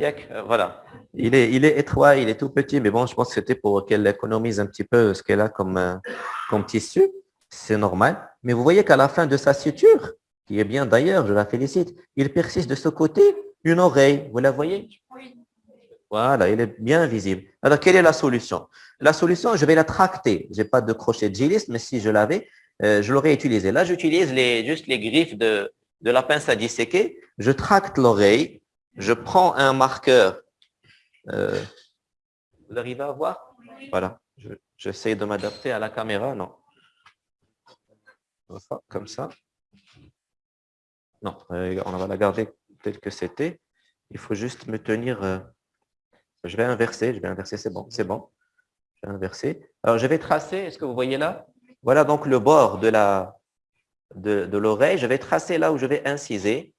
Euh, voilà. Il est, il est étroit, il est tout petit, mais bon, je pense que c'était pour qu'elle économise un petit peu ce qu'elle a comme, euh, comme tissu. C'est normal. Mais vous voyez qu'à la fin de sa suture, qui est bien d'ailleurs, je la félicite, il persiste de ce côté une oreille. Vous la voyez? Voilà, il est bien visible. Alors, quelle est la solution? La solution, je vais la tracter. Je n'ai pas de crochet de giliste, mais si je l'avais, euh, je l'aurais utilisé. Là, j'utilise les, juste les griffes de, de la pince à disséquer. Je tracte l'oreille. Je prends un marqueur. Euh, vous arrivez à voir? Voilà. J'essaie de m'adapter à la caméra. Non. Comme ça. Non, euh, on va la garder telle que c'était. Il faut juste me tenir. je vais inverser. Je vais inverser. C'est bon. C'est bon. Je vais inverser. Alors, je vais tracer, est-ce que vous voyez là? Voilà donc le bord de la de, l'oreille. Je vais tracer là où je vais inciser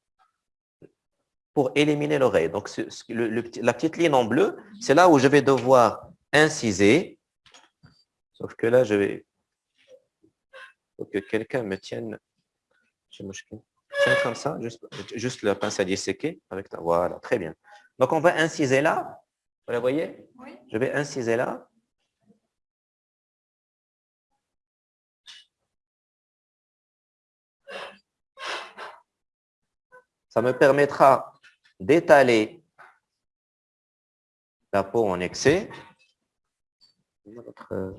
pour éliminer l'oreille. Donc, la petite ligne en bleu, c'est là où je vais devoir inciser. Sauf que là, je vais... faut que quelqu'un me tienne... Tiens comme ça, juste, juste la pince à disséquer. Avec ta... Voilà, très bien. Donc, on va inciser là. Vous la voyez? Oui. Je vais inciser là. Ça me permettra d'étaler la peau en excès. Votre,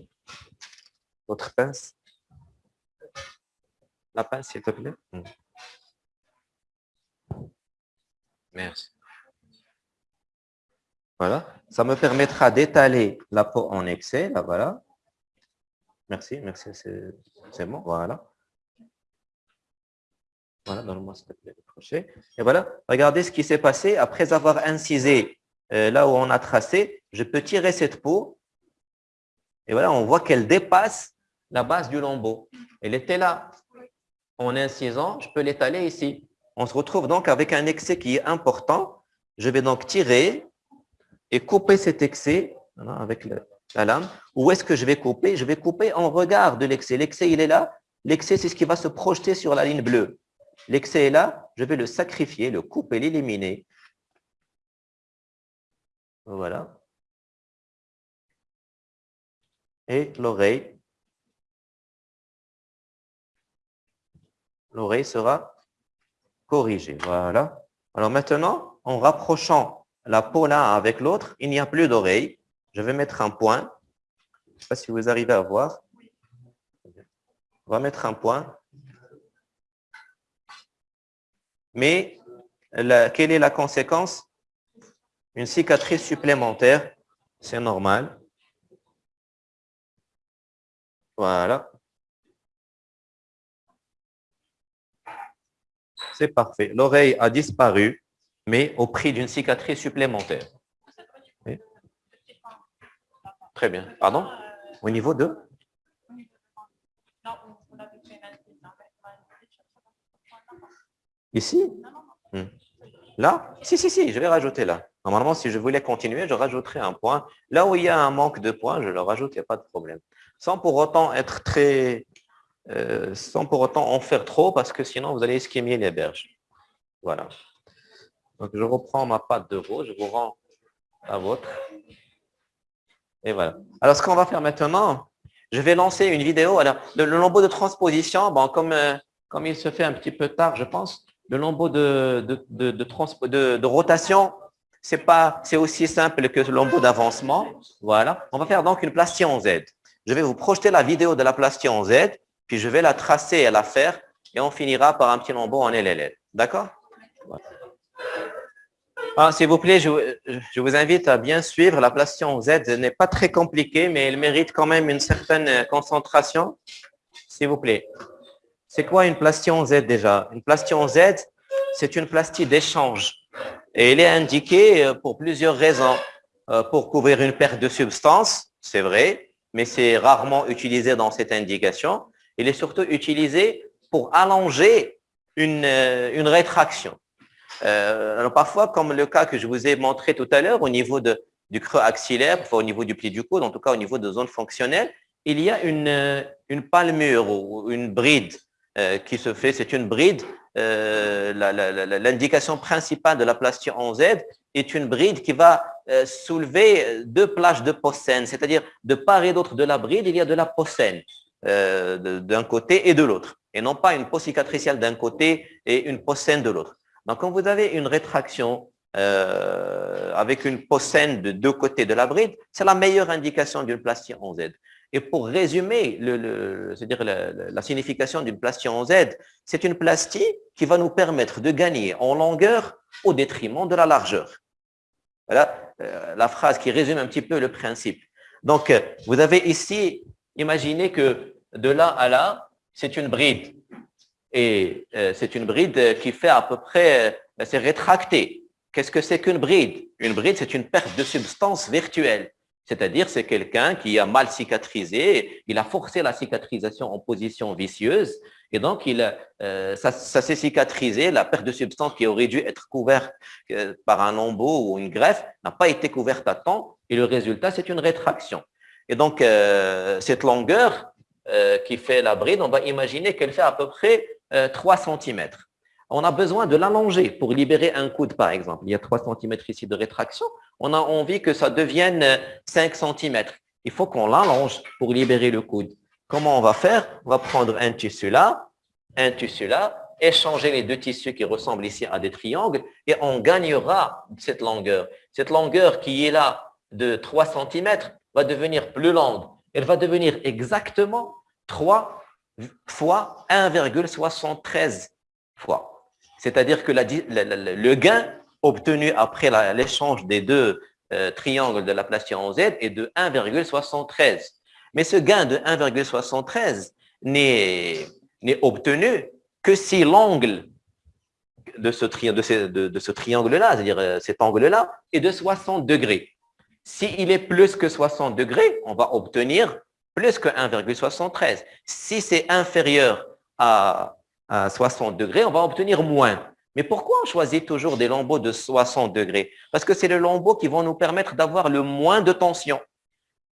pince. La pince, s'il te plaît. Hmm. Merci. Voilà. Ça me permettra d'étaler la peau en excès. Là, voilà. Merci, merci, c'est bon. Voilà. Voilà, plaît le crochet. Et voilà, regardez ce qui s'est passé. Après avoir incisé euh, là où on a tracé, je peux tirer cette peau. Et voilà, on voit qu'elle dépasse la base du lambeau. Elle était là. En incisant, je peux l'étaler ici. On se retrouve donc avec un excès qui est important. Je vais donc tirer et couper cet excès avec la lame. Où est-ce que je vais couper? Je vais couper en regard de l'excès. L'excès, il est là. L'excès, c'est ce qui va se projeter sur la ligne bleue. L'excès est là, je vais le sacrifier, le couper, l'éliminer. Voilà. Et l'oreille. L'oreille sera corrigée. Voilà. Alors maintenant, en rapprochant la peau l'un avec l'autre, il n'y a plus d'oreille. Je vais mettre un point. Je ne sais pas si vous arrivez à voir. On va mettre un point. Mais quelle est la conséquence? Une cicatrice supplémentaire, c'est normal. Voilà. C'est parfait. L'oreille a disparu, mais au prix d'une cicatrice supplémentaire. Très bien. Pardon? Au niveau de? Ici hmm. Là Si, si, si, je vais rajouter là. Normalement, si je voulais continuer, je rajouterais un point. Là où il y a un manque de points, je le rajoute, il n'y a pas de problème. Sans pour autant être très... Euh, sans pour autant en faire trop, parce que sinon, vous allez esquimier les berges. Voilà. Donc, je reprends ma pâte de veau, je vous rends la vôtre. Et voilà. Alors, ce qu'on va faire maintenant, je vais lancer une vidéo. Alors, le, lambeau de transposition, bon, comme, euh, comme il se fait un petit peu tard, je pense, le lambeau de, de, de, rotation, c'est aussi simple que le lambeau d'avancement. Voilà. On va faire donc une plastie en Z. Je vais vous projeter la vidéo de la plastie en Z, puis je vais la tracer et la faire, et on finira par un petit lambeau en LLL. D'accord? Ah, S'il vous plaît, je, je, vous invite à bien suivre. La plastie en Z n'est pas très compliquée, mais elle mérite quand même une certaine concentration. S'il vous plaît. C'est quoi une plastie en Z déjà? Une plastie en Z, c'est une plastie d'échange. Et elle est indiquée euh, pour plusieurs raisons. Euh, pour couvrir une perte de substance, c'est vrai, mais c'est rarement utilisé dans cette indication. Il est surtout utilisé pour allonger une, euh, une rétraction. alors parfois, comme le cas que je vous ai montré tout à l'heure, au niveau de, du creux axillaire, au niveau du pli du coude, en tout cas au niveau de zones fonctionnelles, il y a une, une palmure ou une bride qui se fait, c'est une bride. Euh, l'indication principale de la plastie en Z est une bride qui va euh, soulever deux plages de possène, c'est-à-dire de part et d'autre de la bride, il y a de la possène d'un côté et de l'autre, et non pas une peau cicatricielle d'un côté et une possène de l'autre. Donc, quand vous avez une rétraction avec une possène de deux côtés de la bride, c'est la meilleure indication d'une plastie en Z. Et pour résumer le, dire la, signification d'une plastie en Z, c'est une plastie qui va nous permettre de gagner en longueur au détriment de la largeur. Voilà euh, la phrase qui résume un petit peu le principe. Donc, euh, vous avez ici, imaginez que de là à là, c'est une bride. Et euh, c'est une bride qui fait à peu près, c'est rétracté. Qu'est-ce que c'est qu'une bride? Une bride, c'est une perte de substance virtuelle. C'est-à-dire, c'est quelqu'un qui a mal cicatrisé, il a forcé la cicatrisation en position vicieuse, et donc il, euh, ça, s'est cicatrisé, la perte de substance qui aurait dû être couverte euh, par un lambeau ou une greffe n'a pas été couverte à temps, et le résultat, c'est une rétraction. Et donc, euh, cette longueur qui fait la bride, on va imaginer qu'elle fait à peu près 3 cm. On a besoin de l'allonger pour libérer un coude, par exemple. Il y a 3 cm ici de rétraction on a envie que ça devienne 5 cm. Il faut qu'on l'allonge pour libérer le coude. Comment on va faire? On va prendre un tissu là, un tissu là, échanger les deux tissus qui ressemblent ici à des triangles et on gagnera cette longueur. Cette longueur qui est là de 3 cm va devenir plus longue. Elle va devenir exactement 3 fois 1,73 fois. C'est-à-dire que le gain obtenu après l'échange des deux euh, triangles de la en Z est de 1,73. Mais ce gain de 1,73 n'est obtenu que si l'angle de ce, triangle-là, c'est-à-dire euh, cet angle-là, est de 60 degrés. S'il est plus que 60 degrés, on va obtenir plus que 1,73. Si c'est inférieur à, à 60 degrés, on va obtenir moins. Mais pourquoi on choisit toujours des lambeaux de 60 degrés? Parce que c'est les lambeaux qui vont nous permettre d'avoir le moins de tension.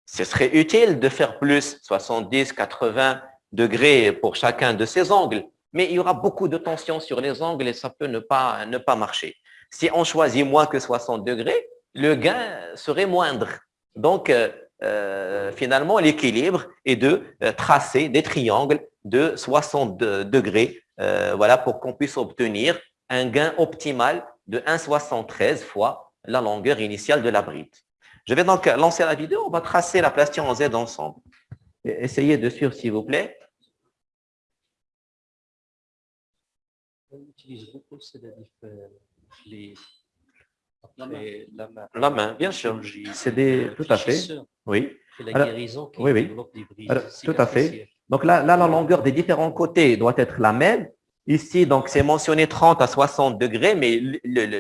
Ce serait utile de faire plus, 70, 80 degrés pour chacun de ces angles, mais il y aura beaucoup de tension sur les angles et ça peut ne pas, ne pas marcher. Si on choisit moins que 60 degrés, le gain serait moindre. Donc, euh, euh, finalement, l'équilibre est de euh, tracer des triangles de 60 degrés voilà, pour qu'on puisse obtenir un gain optimal de 1,73 fois la longueur initiale de la bride. Je vais donc lancer la vidéo, on va tracer la plastique en Z ensemble. Essayez de suivre, s'il vous plaît. On utilise beaucoup les, la, main. la main, bien sûr. C'est des, tout à fait. Oui. la guérison qui oui, oui. tout à fait. Donc là, là, la longueur des différents côtés doit être la même Ici, donc, c'est mentionné 30 à 60 degrés, mais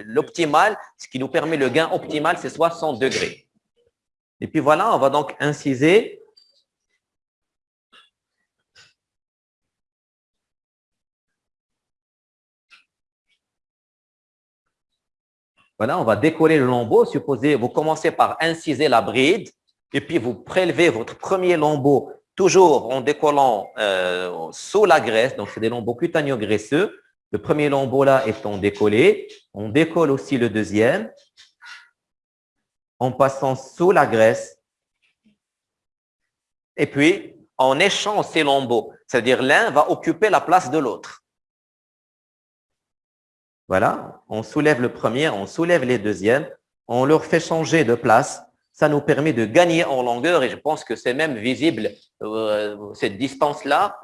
l'optimal, ce qui nous permet le gain optimal, c'est 60 degrés. Et puis voilà, on va donc inciser. Voilà, on va décoller le lambeau. Supposez, vous commencez par inciser la bride, et puis vous prélevez votre premier lambeau toujours en décollant euh, sous la graisse, donc c'est des lambeaux cutaneo-graisseux. Le premier lambeau là étant décollé, on décolle aussi le deuxième en passant sous la graisse. Et puis, en échange ces lambeaux, c'est-à-dire l'un va occuper la place de l'autre. Voilà, on soulève le premier, on soulève les deuxièmes, on leur fait changer de place ça nous permet de gagner en longueur et je pense que c'est même visible, euh, cette distance-là,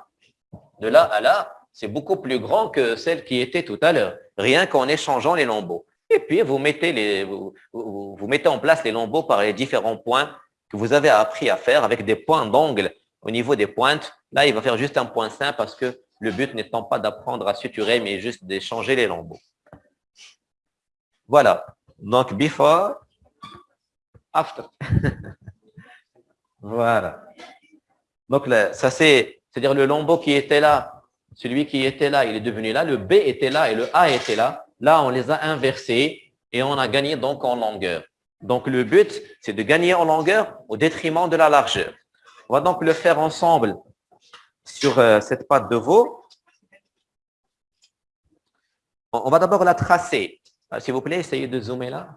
de là à là, c'est beaucoup plus grand que celle qui était tout à l'heure, rien qu'en échangeant les lambeaux. Et puis, vous mettez, les, vous, vous, mettez en place les lambeaux par les différents points que vous avez appris à faire avec des points d'angle au niveau des pointes. Là, il va faire juste un point simple parce que le but n'étant pas d'apprendre à suturer, mais juste d'échanger les lambeaux. Voilà. Donc, before, after. voilà. Donc, ça c'est, c'est-à-dire le lambeau qui était là, celui qui était là, il est devenu là, le B était là et le A était là. Là, on les a inversés et on a gagné donc en longueur. Donc, le but, c'est de gagner en longueur au détriment de la largeur. On va donc le faire ensemble sur euh, cette patte de veau. On va d'abord la tracer. Euh, s'il vous plaît, essayez de zoomer là.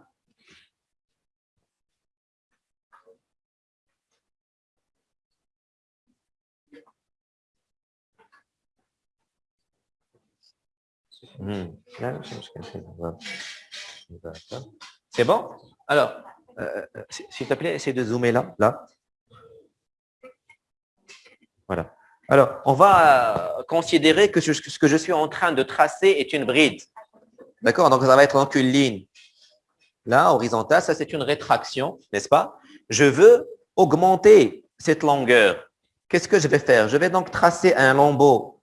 C'est bon? Alors, euh, euh, s'il te plaît, essaye de zoomer là. là. Voilà. Alors, on va euh, considérer que ce que je suis en train de tracer est une bride. D'accord? Donc, ça va être donc une ligne. Là, horizontale, ça c'est une rétraction, n'est-ce pas? Je veux augmenter cette longueur. Qu'est-ce que je vais faire? Je vais donc tracer un lambeau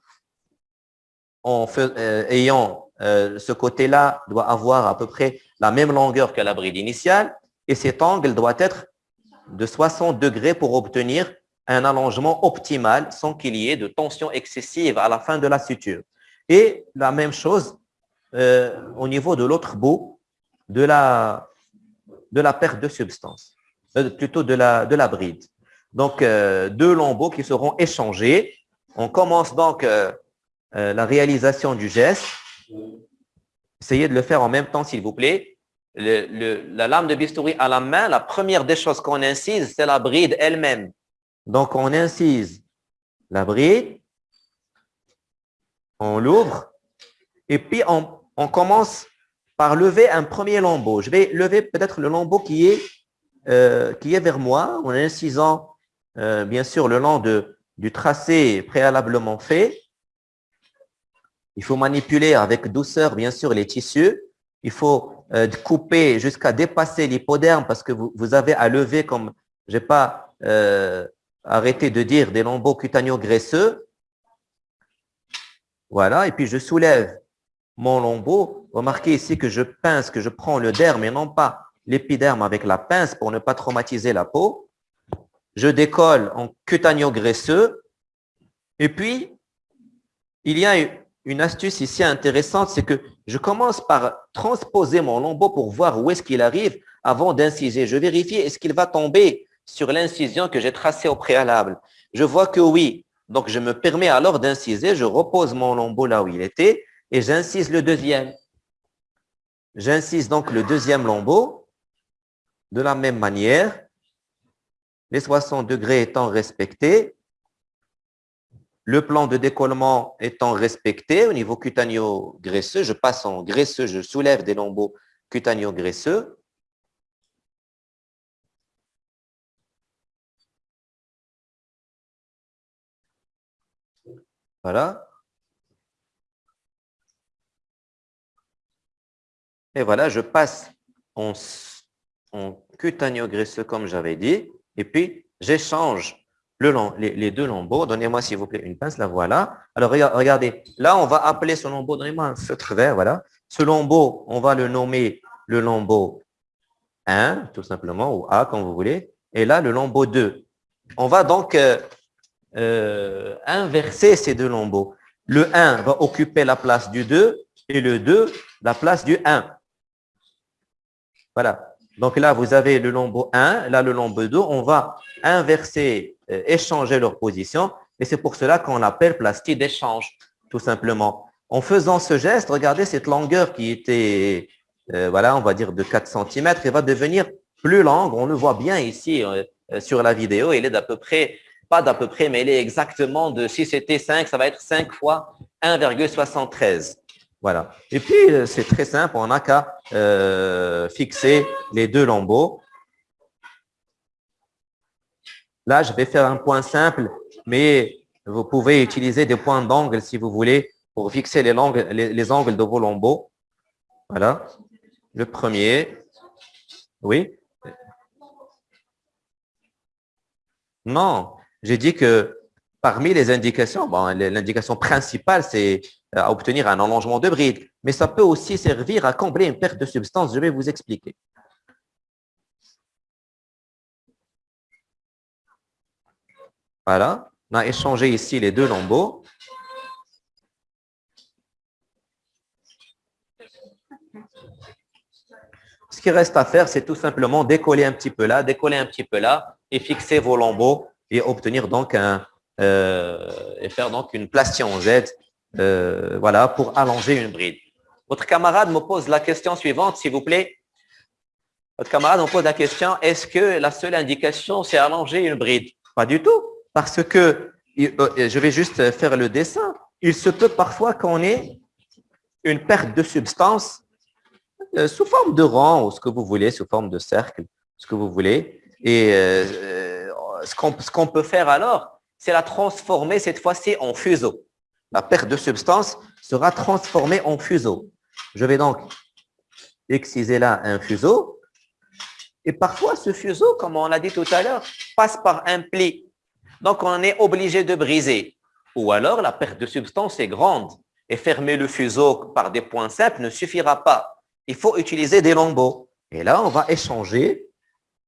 euh, ayant euh, ce côté-là doit avoir à peu près la même longueur que la bride initiale et cet angle doit être de 60 degrés pour obtenir un allongement optimal sans qu'il y ait de tension excessive à la fin de la suture. Et la même chose euh, au niveau de l'autre bout de la, de la perte de substance, plutôt de la, de la bride. Donc, deux lambeaux qui seront échangés. On commence donc la réalisation du geste. Essayez de le faire en même temps, s'il vous plaît. la lame de bistouri à la main, la première des choses qu'on incise, c'est la bride elle-même. Donc, on incise la bride, on l'ouvre, et puis on, commence par lever un premier lambeau. Je vais lever peut-être le lambeau qui est, euh, vers moi, en incisant euh, bien sûr le long du tracé préalablement fait. Il faut manipuler avec douceur, bien sûr, les tissus. Il faut euh, couper jusqu'à dépasser l'hypoderme parce que vous, avez à lever, comme je n'ai pas arrêté de dire, des lambeaux cutaneo-graisseux. Voilà, et puis je soulève mon lambeau. Remarquez ici que je pince, que je prends le derme et non pas l'épiderme avec la pince pour ne pas traumatiser la peau. Je décolle en cutaneo graisseux. Et puis, il y a une astuce ici intéressante, c'est que je commence par transposer mon lambeau pour voir où est-ce qu'il arrive avant d'inciser. Je vérifie est-ce qu'il va tomber sur l'incision que j'ai tracée au préalable? Je vois que oui. Donc, je me permets alors d'inciser. Je repose mon lambeau là où il était et j'incise le deuxième. J'incise donc le deuxième lambeau de la même manière, les 60 degrés étant respectés, le plan de décollement étant respecté au niveau cutaneo-graisseux, je passe en graisseux, je soulève des lambeaux cutaneo-graisseux. Voilà. Et voilà, je passe en, en cutaneo-graisseux comme j'avais dit, et puis j'échange le les, deux lambeaux. Donnez-moi s'il vous plaît une pince, la voilà. Alors regardez, là on va appeler ce lambeau, donnez-moi un feutre vert, voilà. Ce lambeau, on va le nommer le lambeau 1, tout simplement, ou A, comme vous voulez. Et là, le lambeau 2. On va donc euh, euh, inverser ces deux lambeaux. Le 1 va occuper la place du 2 et le 2 la place du 1. Voilà. Donc là, vous avez le lambeau 1, là le lambeau 2. On va inverser, échanger leur position. Et c'est pour cela qu'on l'appelle plastique d'échange, tout simplement. En faisant ce geste, regardez cette longueur qui était, euh, voilà, on va dire de 4 cm, elle va devenir plus longue. On le voit bien ici euh, sur la vidéo. Elle est d'à peu près, pas d'à peu près, mais elle est exactement de, si c'était 5, ça va être 5 fois 1,73. Voilà. Et puis, euh, c'est très simple, on n'a qu'à euh, fixer les deux lambeaux. Là, je vais faire un point simple, mais vous pouvez utiliser des points d'angle si vous voulez pour fixer les, les, angles de vos lambeaux. Voilà. Le premier. Oui. Non, j'ai dit que parmi les indications, bon, l'indication principale, c'est à obtenir un allongement de bride, mais ça peut aussi servir à combler une perte de substance. Je vais vous expliquer. Voilà, on a échangé ici les deux lambeaux. Ce qui reste à faire, c'est tout simplement décoller un petit peu là, décoller un petit peu là et fixer vos lambeaux et obtenir donc un, euh, et faire donc une plastion Z euh, voilà, pour allonger une bride. Votre camarade me pose la question suivante, s'il vous plaît. Votre camarade me pose la question, est-ce que la seule indication, c'est allonger une bride? Pas du tout, parce que, euh, je vais juste faire le dessin, il se peut parfois qu'on ait une perte de substance euh, sous forme de rang, ou ce que vous voulez, sous forme de cercle, ce que vous voulez. Et ce qu'on peut faire alors, c'est la transformer cette fois-ci en fuseau la perte de substance sera transformée en fuseau. Je vais donc exciser là un fuseau. Et parfois, ce fuseau, comme on l'a dit tout à l'heure, passe par un pli. Donc, on est obligé de briser. Ou alors, la perte de substance est grande. Et fermer le fuseau par des points simples ne suffira pas. Il faut utiliser des lambeaux. Et là, on va échanger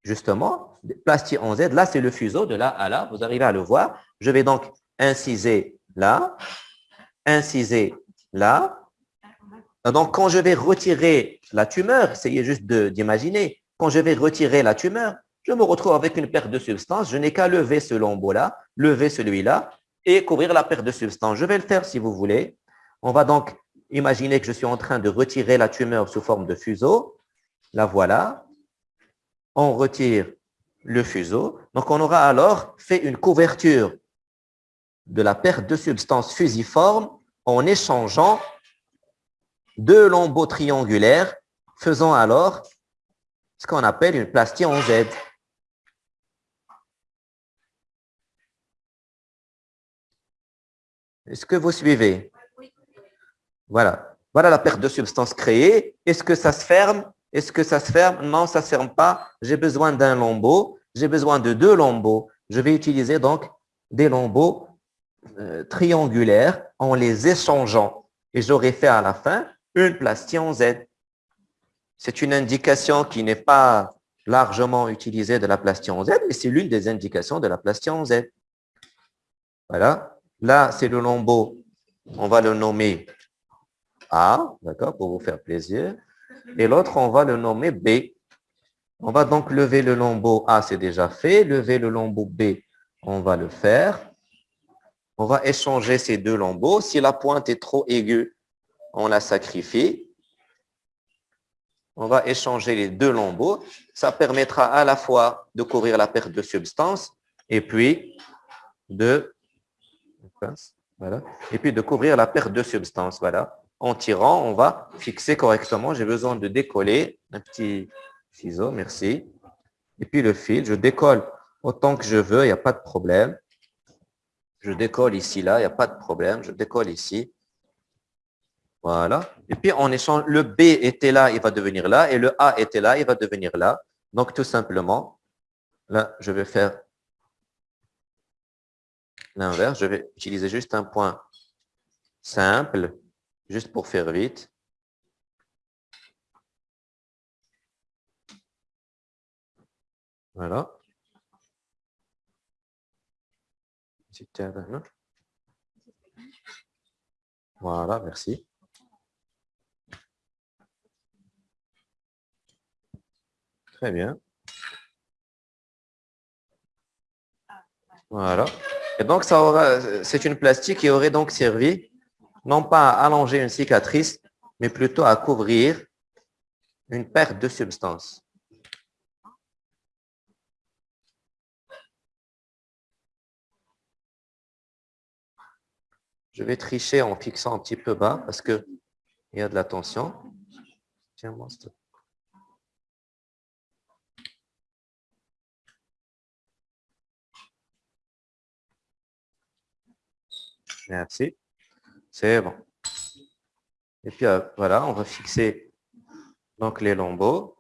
justement, plastier en Z, là, c'est le fuseau de là à là. Vous arrivez à le voir. Je vais donc inciser là, inciser là. Donc, quand je vais retirer la tumeur, essayez juste d'imaginer, quand je vais retirer la tumeur, je me retrouve avec une perte de substance. Je n'ai qu'à lever ce lambeau-là, lever celui-là et couvrir la perte de substance. Je vais le faire si vous voulez. On va donc imaginer que je suis en train de retirer la tumeur sous forme de fuseau. La voilà. On retire le fuseau. Donc, on aura alors fait une couverture de la perte de substance fusiforme en échangeant deux lambeaux triangulaires, faisant alors ce qu'on appelle une plastie en Z. Est-ce que vous suivez? Voilà. Voilà la perte de substance créée. Est-ce que ça se ferme? Est-ce que ça se ferme? Non, ça ne se ferme pas. J'ai besoin d'un lambeau. J'ai besoin de deux lambeaux. Je vais utiliser donc des lambeaux euh, triangulaires en les échangeant. Et j'aurai fait à la fin une plastie en Z. C'est une indication qui n'est pas largement utilisée de la plastie en Z, mais c'est l'une des indications de la plastie en Z. Voilà. Là, c'est le lambeau. On va le nommer A, d'accord, pour vous faire plaisir. Et l'autre, on va le nommer B. On va donc lever le lambeau A, c'est déjà fait. Lever le lambeau B, on va le faire. On va échanger ces deux lambeaux. Si la pointe est trop aiguë, on la sacrifie. On va échanger les deux lambeaux. Ça permettra à la fois de couvrir la perte de substance et puis de voilà. Et puis de couvrir la perte de substance. Voilà. En tirant, on va fixer correctement. J'ai besoin de décoller. Un petit ciseau, merci. Et puis le fil, je décolle autant que je veux, il n'y a pas de problème. Je décolle ici, là, il n'y a pas de problème. Je décolle ici. Voilà. Et puis, on échange, le B était là, il va devenir là, et le A était là, il va devenir là. Donc, tout simplement, là, je vais faire l'inverse. Je vais utiliser juste un point simple, juste pour faire vite. Voilà. Voilà, merci. Très bien. Voilà. Et donc, c'est une plastique qui aurait donc servi non pas à allonger une cicatrice, mais plutôt à couvrir une perte de substance. Je vais tricher en fixant un petit peu bas parce qu'il y a de la tension. Merci. C'est bon. Et puis euh, voilà, on va fixer donc les lambeaux.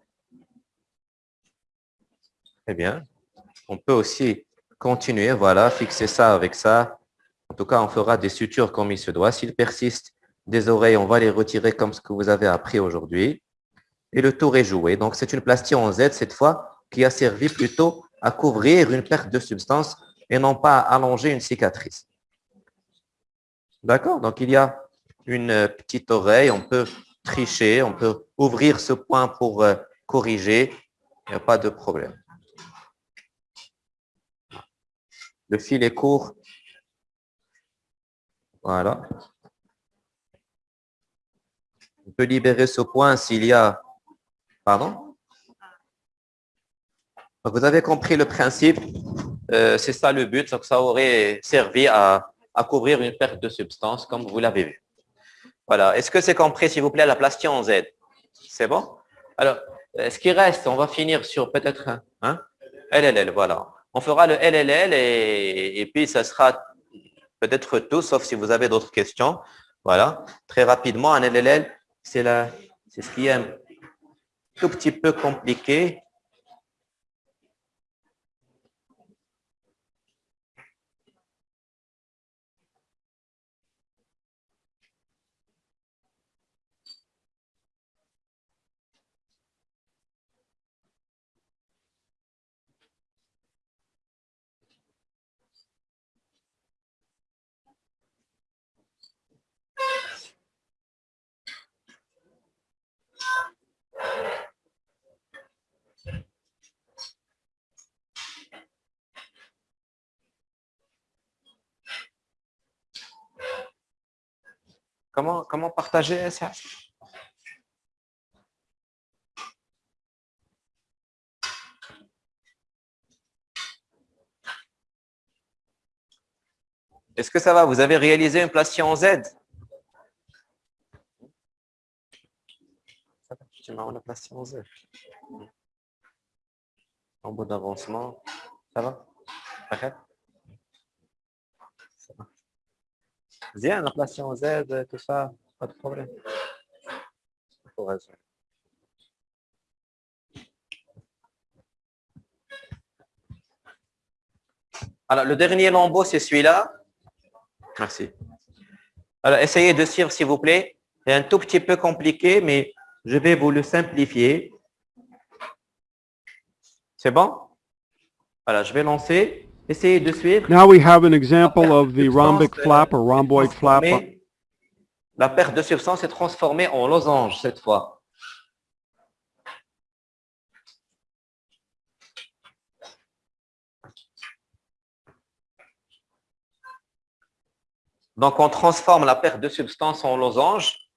Très bien. On peut aussi continuer, voilà, fixer ça avec ça. En tout cas, on fera des sutures comme il se doit. S'il persiste des oreilles, on va les retirer comme ce que vous avez appris aujourd'hui. Et le tour est joué. Donc, c'est une plastie en Z cette fois qui a servi plutôt à couvrir une perte de substance et non pas à allonger une cicatrice. D'accord Donc, il y a une euh, petite oreille, on peut tricher, on peut ouvrir ce point pour euh, corriger, il n'y a pas de problème. Le fil est court. Voilà. On peut libérer ce point s'il y a... Pardon? Vous avez compris le principe. Euh, c'est ça le but. Donc, ça aurait servi à à couvrir une perte de substance, comme vous l'avez vu. Voilà. Est-ce que c'est compris, s'il vous plaît, la plastie en Z? C'est bon? Alors, euh, ce qui reste, on va finir sur peut-être hein, LLL, voilà. On fera le LLL et, et puis ça sera peut-être tout, sauf si vous avez d'autres questions. Voilà. Très rapidement, un LLL, c'est ce qui est un tout petit peu compliqué. Comment, comment partager ça Est-ce que ça va? Vous avez réalisé une place en Z? M'as un placier en bout d'avancement, ça va? Ça va. Bien, placier en Z, tout ça, pas de problème. Alors, le dernier lambeau, c'est celui-là. Merci. Alors, essayez de suivre, s'il vous plaît. C'est un tout petit peu compliqué, mais je vais vous le simplifier. C'est bon? Voilà, je vais lancer. Essayez de suivre. Now we have an example of the rhombic flap or rhomboid flap. La perte de substance est transformée en losange cette fois. Donc, on transforme la perte de substance en losange.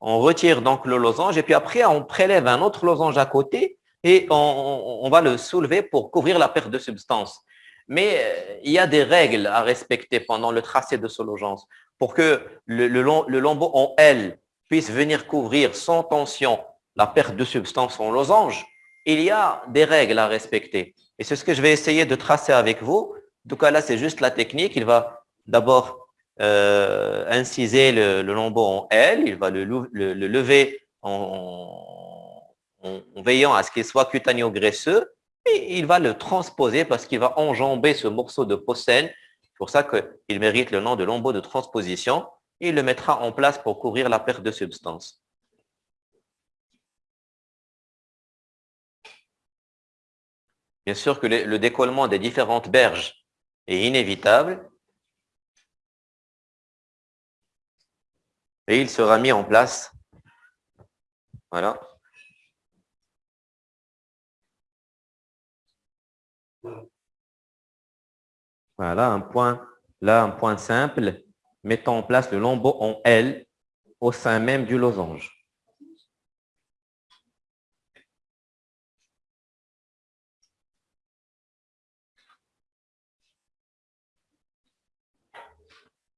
On retire donc le losange et puis après, on prélève un autre losange à côté et on, va le soulever pour couvrir la perte de substance. Mais euh, il y a des règles à respecter pendant le tracé de ce losange. Pour que le, le, le lambeau en L puisse venir couvrir sans tension la perte de substance en losange, il y a des règles à respecter. Et c'est ce que je vais essayer de tracer avec vous. En tout cas, là, c'est juste la technique. Il va d'abord euh, inciser le, lambeau en L. Il va le, lever en, veillant à ce qu'il soit cutanéo-graisseux. Et il va le transposer parce qu'il va enjamber ce morceau de porcelaine. C'est pour ça qu'il mérite le nom de lambeau de transposition. Il le mettra en place pour couvrir la perte de substance. Bien sûr que le décollement des différentes berges est inévitable. Et il sera mis en place. Voilà. Voilà, un point, simple, mettant en place le lambeau en L au sein même du losange.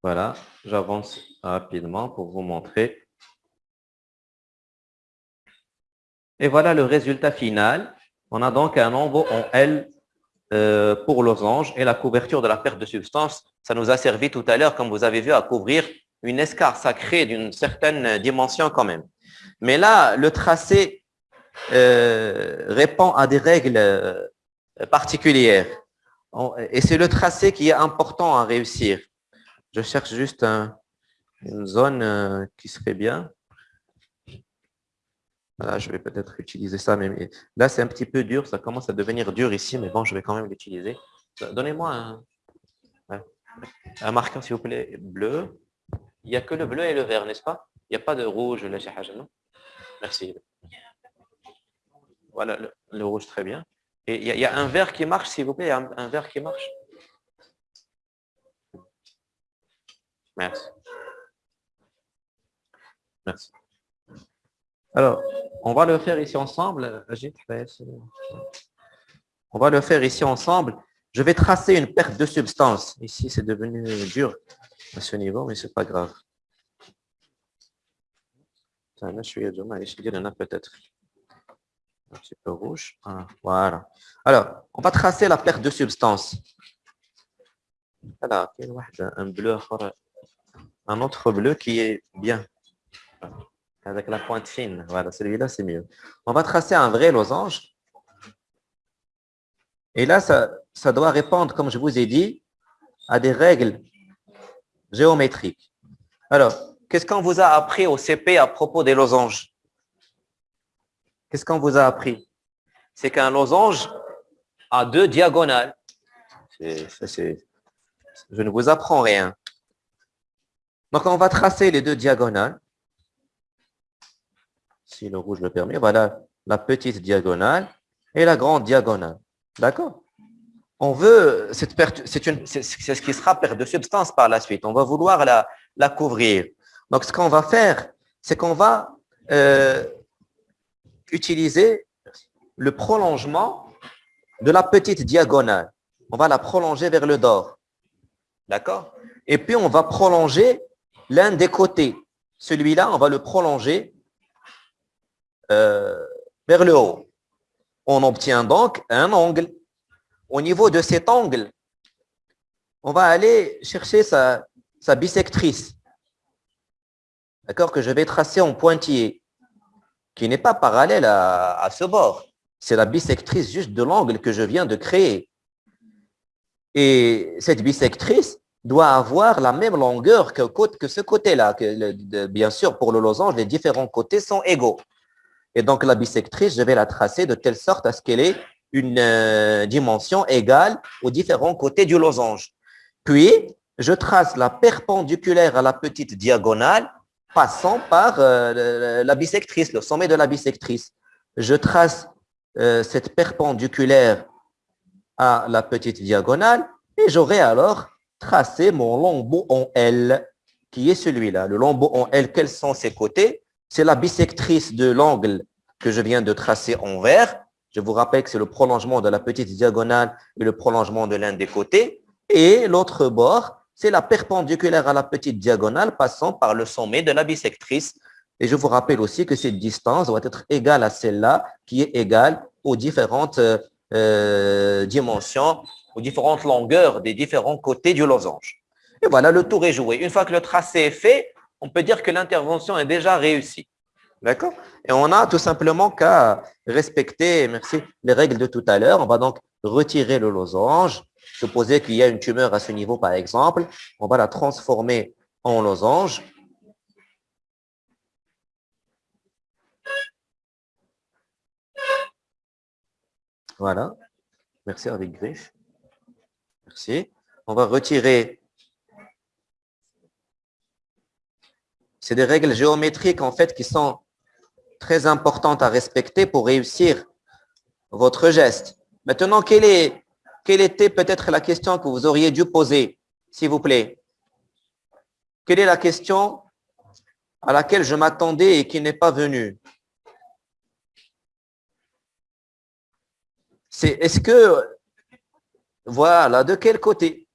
Voilà, j'avance rapidement pour vous montrer. Et voilà le résultat final. On a donc un lambeau en L euh, pour losange et la couverture de la perte de substance. Ça nous a servi tout à l'heure, comme vous avez vu, à couvrir une escarre sacrée d'une certaine dimension quand même. Mais là, le tracé euh, répond à des règles euh, particulières. Et c'est le tracé qui est important à réussir. Je cherche juste une zone euh, qui serait bien. Voilà, je vais peut-être utiliser ça. Mais là, c'est un petit peu dur. Ça commence à devenir dur ici, mais bon, je vais quand même l'utiliser. Donnez-moi un, marqueur, s'il vous plaît, bleu. Il n'y a que le bleu et le vert, n'est-ce pas? Il n'y a pas de rouge, là, non? Merci. Voilà, le, rouge, très bien. Et il y, a, un vert qui marche, s'il vous plaît, un, un vert qui marche? Merci. Merci. Alors, on va le faire ici ensemble. On va le faire ici ensemble. Je vais tracer une perte de substance. Ici, c'est devenu dur à ce niveau, mais ce n'est pas grave. Je suis peut-être? Un petit peu rouge. Ah, voilà. Alors, on va tracer la perte de substance. Voilà, un bleu un autre bleu qui est bien, avec la pointe fine. Voilà, celui-là, c'est mieux. On va tracer un vrai losange. Et là, ça, ça doit répondre, comme je vous ai dit, à des règles géométriques. Alors, qu'est-ce qu'on vous a appris au CP à propos des losanges? Qu'est-ce qu'on vous a appris? C'est qu'un losange a deux diagonales. je ne vous apprends rien. Donc, on va tracer les deux diagonales. Si le rouge le permet, voilà la petite diagonale et la grande diagonale. D'accord? On veut, c'est ce qui sera perte de substance par la suite. On va vouloir la, la couvrir. Donc, ce qu'on va faire, c'est qu'on va euh, utiliser le prolongement de la petite diagonale. On va la prolonger vers le dehors. D'accord? Et puis, on va prolonger l'un des côtés. Celui-là, on va le prolonger euh, vers le haut. On obtient donc un angle. Au niveau de cet angle, on va aller chercher sa, bisectrice. D'accord Que je vais tracer en pointillé, qui n'est pas parallèle à, à ce bord. C'est la bisectrice juste de l'angle que je viens de créer. Et cette bisectrice doit avoir la même longueur que, ce côté-là. Bien sûr, pour le losange, les différents côtés sont égaux. Et donc, la bisectrice, je vais la tracer de telle sorte à ce qu'elle ait une euh, dimension égale aux différents côtés du losange. Puis, je trace la perpendiculaire à la petite diagonale passant par euh, la bisectrice, le sommet de la bisectrice. Je trace euh, cette perpendiculaire à la petite diagonale et j'aurai alors tracé mon lambeau en L, qui est celui-là. Le lambeau en L, quels sont ses côtés? C'est la bisectrice de l'angle que je viens de tracer en vert. Je vous rappelle que c'est le prolongement de la petite diagonale et le prolongement de l'un des côtés. Et l'autre bord, c'est la perpendiculaire à la petite diagonale passant par le sommet de la bisectrice. Et je vous rappelle aussi que cette distance doit être égale à celle-là, qui est égale aux différentes euh, dimensions, aux différentes longueurs des différents côtés du losange. Et voilà, le tour est joué. Une fois que le tracé est fait, on peut dire que l'intervention est déjà réussie. D'accord? Et on a tout simplement qu'à respecter, merci, les règles de tout à l'heure. On va donc retirer le losange, Supposez qu'il y a une tumeur à ce niveau, par exemple, on va la transformer en losange. Voilà. Merci avec griffe. On va retirer. C'est des règles géométriques, en fait, qui sont très importantes à respecter pour réussir votre geste. Maintenant, quelle était peut-être la question que vous auriez dû poser, s'il vous plaît? Quelle est la question à laquelle je m'attendais et qui n'est pas venue? C'est est-ce que, voilà, de quel côté?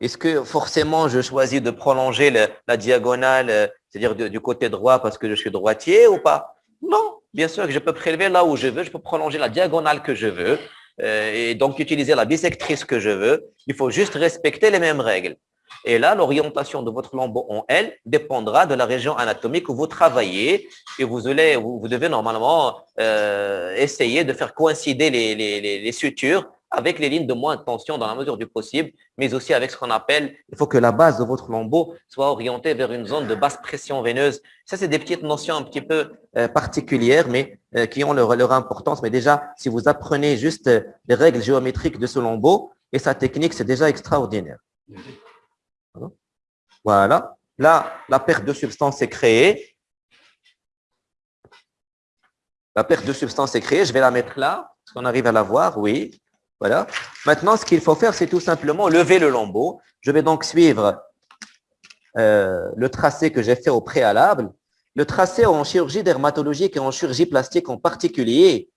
Est-ce que forcément je choisis de prolonger la diagonale, c'est-à-dire du côté droit parce que je suis droitier ou pas? Non, bien sûr que je peux prélever là où je veux, je peux prolonger la diagonale que je veux. Euh, et donc utiliser la bisectrice que je veux. Il faut juste respecter les mêmes règles. Et là, l'orientation de votre lambeau en L dépendra de la région anatomique où vous travaillez et vous, devez normalement euh, essayer de faire coïncider les, sutures avec les lignes de moins de tension dans la mesure du possible, mais aussi avec ce qu'on appelle, il faut que la base de votre lambeau soit orientée vers une zone de basse pression veineuse. Ça, c'est des petites notions un petit peu euh, particulières, mais euh, qui ont leur, leur, importance. Mais déjà, si vous apprenez juste euh, les règles géométriques de ce lambeau et sa technique, c'est déjà extraordinaire. Voilà. Là, la perte de substance est créée. La perte de substance est créée. Je vais la mettre là. Est-ce qu'on arrive à la voir Oui. Voilà. Maintenant, ce qu'il faut faire, c'est tout simplement lever le lambeau. Je vais donc suivre euh, le tracé que j'ai fait au préalable. Le tracé en chirurgie dermatologique et en chirurgie plastique en particulier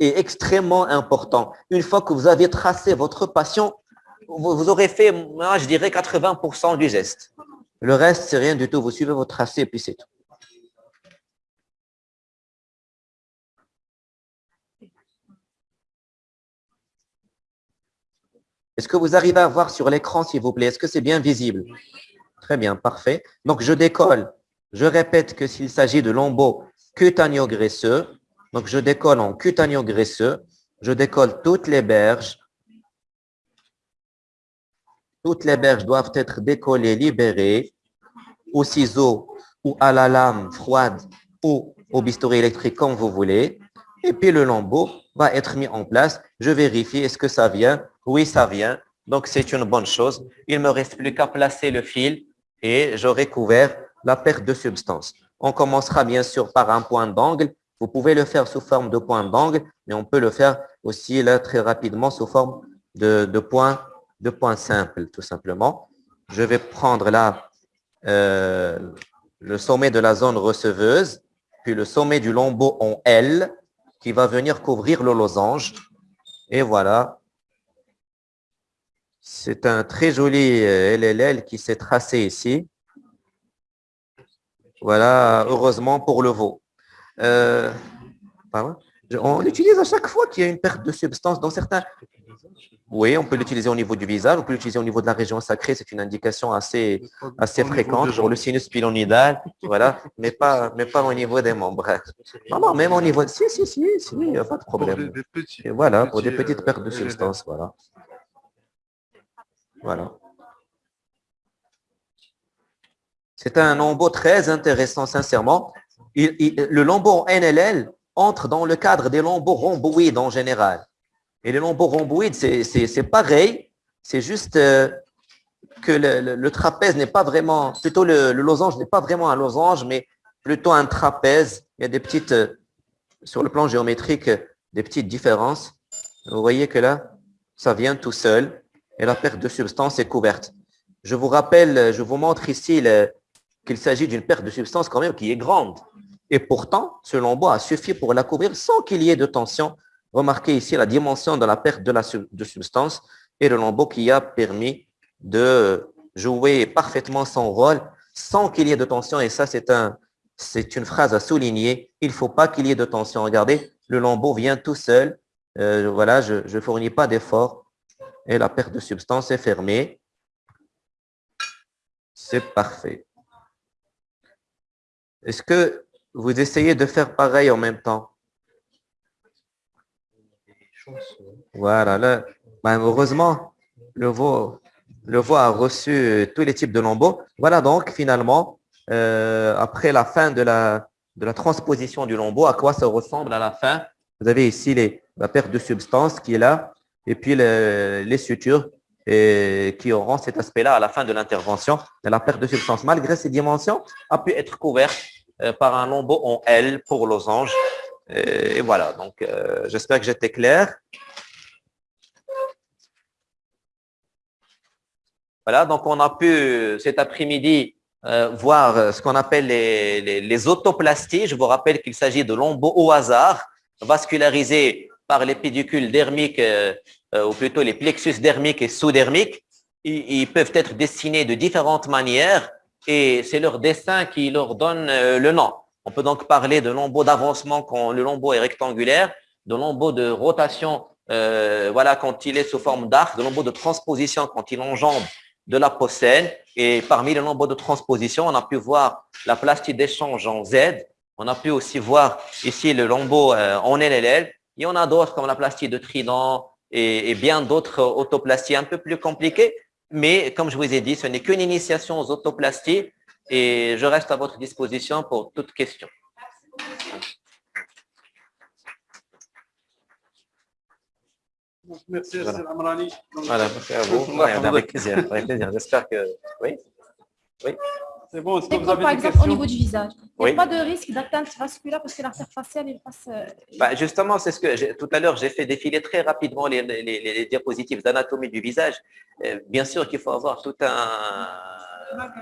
est extrêmement important. Une fois que vous avez tracé votre patient, vous, aurez fait, je dirais, 80% du geste. Le reste, c'est rien du tout. Vous suivez votre tracé et puis c'est tout. Est-ce que vous arrivez à voir sur l'écran, s'il vous plaît? Est-ce que c'est bien visible? Très bien, parfait. Donc, je décolle. Je répète que s'il s'agit de lambeaux cutaneo-graisseux, donc je décolle en cutaneo-graisseux, je décolle toutes les berges. Toutes les berges doivent être décollées, libérées au ciseau ou à la lame froide ou au bistouri électrique, comme vous voulez. Et puis, le lambeau va être mis en place. Je vérifie, est-ce que ça vient? Oui, ça vient. Donc, c'est une bonne chose. Il me reste plus qu'à placer le fil et j'aurai couvert la perte de substance. On commencera bien sûr par un point d'angle. Vous pouvez le faire sous forme de point d'angle, mais on peut le faire aussi là très rapidement sous forme de, de point, de point simple, tout simplement. Je vais prendre là euh, le sommet de la zone receveuse, puis le sommet du lambeau en L qui va venir couvrir le losange. Et voilà. C'est un très joli LLL qui s'est tracé ici. Voilà, heureusement pour le veau. Euh, on l'utilise à chaque fois qu'il y a une perte de substance dans certains... Oui, on peut l'utiliser au niveau du visage, on peut l'utiliser au niveau de la région sacrée, c'est une indication assez, assez fréquente pour le sinus pylonidal, voilà, mais pas, mais pas au niveau des membres. Non, non, même au niveau... Si, si, si, si, il n'y a pas de problème. voilà, pour des petites pertes de euh, substance, voilà. Voilà. C'est un lambeau très intéressant, sincèrement. le lambeau NLL entre dans le cadre des lambeaux rhomboïdes en général. Et les lambeaux rhomboïdes, c'est pareil, c'est juste euh, que le, trapèze n'est pas vraiment, plutôt le, losange n'est pas vraiment un losange, mais plutôt un trapèze. Il y a des petites, euh, sur le plan géométrique, des petites différences. Vous voyez que là, ça vient tout seul et la perte de substance est couverte. Je vous rappelle, je vous montre ici qu'il s'agit d'une perte de substance quand même qui est grande. Et pourtant, ce lambeau a suffi pour la couvrir sans qu'il y ait de tension Remarquez ici la dimension de la perte de substance et le lambeau qui a permis de jouer parfaitement son rôle sans qu'il y ait de tension. Et ça, c'est une phrase à souligner. Il ne faut pas qu'il y ait de tension. Regardez, le lambeau vient tout seul. Euh, voilà, je ne fournis pas d'effort. Et la perte de substance est fermée. C'est parfait. Est-ce que vous essayez de faire pareil en même temps? Voilà, là, ben, le veau, le a reçu tous les types de lambeaux. Voilà donc finalement, euh, après la fin de la, de la transposition du lambeau, à quoi ça ressemble à la fin? Vous avez ici la perte de substance qui est là, et puis les sutures et qui auront cet aspect-là à la fin de l'intervention. La perte de substance, malgré ces dimensions, a pu être couverte euh, par un lambeau en L pour losange et, voilà, donc euh, j'espère que j'étais clair. Voilà, donc on a pu cet après-midi euh, voir ce qu'on appelle les, les, autoplasties. Je vous rappelle qu'il s'agit de lambeaux au hasard, vascularisés par les pédicules dermiques, euh, ou plutôt les plexus dermiques et sous-dermiques. Ils, peuvent être dessinés de différentes manières et c'est leur dessin qui leur donne le nom. On peut donc parler de lambeau d'avancement quand le lambeau est rectangulaire, de lambeau de rotation euh, voilà, quand il est sous forme d'arc, de lambeau de transposition quand il enjambe de la possène. Et parmi les lambeaux de transposition, on a pu voir la plastique d'échange en Z. On a pu aussi voir ici le lambeau euh, en LLL. Y en a d'autres comme la plastique de trident et, et bien d'autres autoplasties un peu plus compliquées. Mais comme je vous ai dit, ce n'est qu'une initiation aux autoplasties et je reste à votre disposition pour toute question. Merci, voilà. Amrani. Voilà, merci à vous. [laughs] avec plaisir, avec plaisir. J'espère que... Oui Oui c'est bon, est-ce que vous avez par exemple au niveau du visage Il n'y a pas de risque d'atteinte vasculaire parce que l'artère faciale, il passe... Euh, bah, justement, c'est ce que tout à l'heure, j'ai fait défiler très rapidement les, les, les diapositives d'anatomie du visage. Euh, bien sûr qu'il faut avoir tout un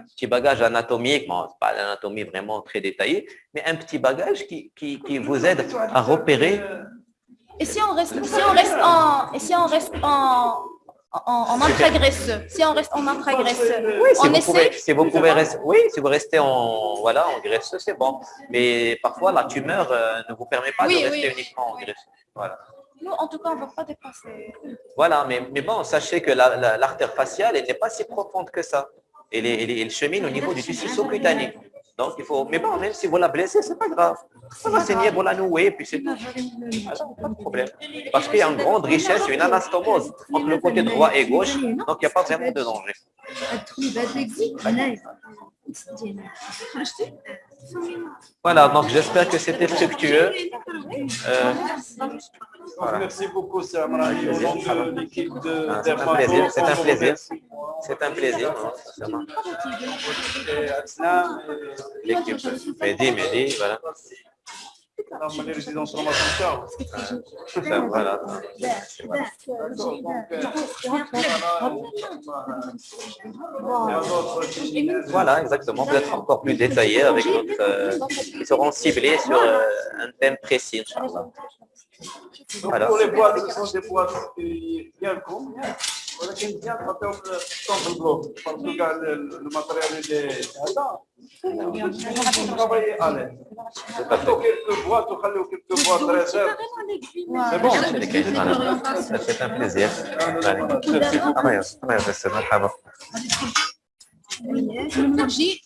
petit bagage anatomique, bon, pas l'anatomie vraiment très détaillée, mais un petit bagage qui, qui, qui, vous aide à repérer. Et si on reste, si on reste en, et si on reste en, en, en intragraisseux, si on reste en intragraisseux, oui, si on vous essaie. Pouvez, si vous pouvez rester, oui, si vous restez en, voilà, en graisseux, c'est bon. Mais parfois, la tumeur euh, ne vous permet pas de rester uniquement en graisseux. Voilà. Nous, en tout cas, on ne va pas dépasser. Voilà, mais, mais bon, sachez que l'artère la, faciale, elle n'est pas si profonde que ça et il chemine au niveau du tissu sous-cutané. Donc, il faut... Mais bon, même si vous la blessez, c'est pas grave. Ça va saigner, vous la nouer, puis c'est tout. pas de problème. Parce qu'il y a une grande richesse, une anastomose entre le côté droit et gauche, donc il n'y a pas vraiment de danger. Voilà, donc j'espère que c'était fructueux. Euh, Merci beaucoup, C'est un plaisir. C'est un plaisir. C'est un plaisir. L'équipe Mehdi, Mehdi, voilà. راهم لي ريزيدونس روما تاعو Super, voilà. Voilà, exactement. Peut-être encore plus détaillé avec notre, euh, qui seront ciblés sur euh, un thème précis. Inch'Allah. Voilà. Pour les boîtes, ce sont des boîtes qui bien con, ولكن مزيان تعطيهم الصوت البلوك باسكو كاع الماتريال اللي travailler à l'aise. حطوا quelques boîtes وخليوا quelques boîtes réserve. C'est bon. Voilà. Ça fait un plaisir. Allez. الله يسر- الله يسر. مرحبا. نجي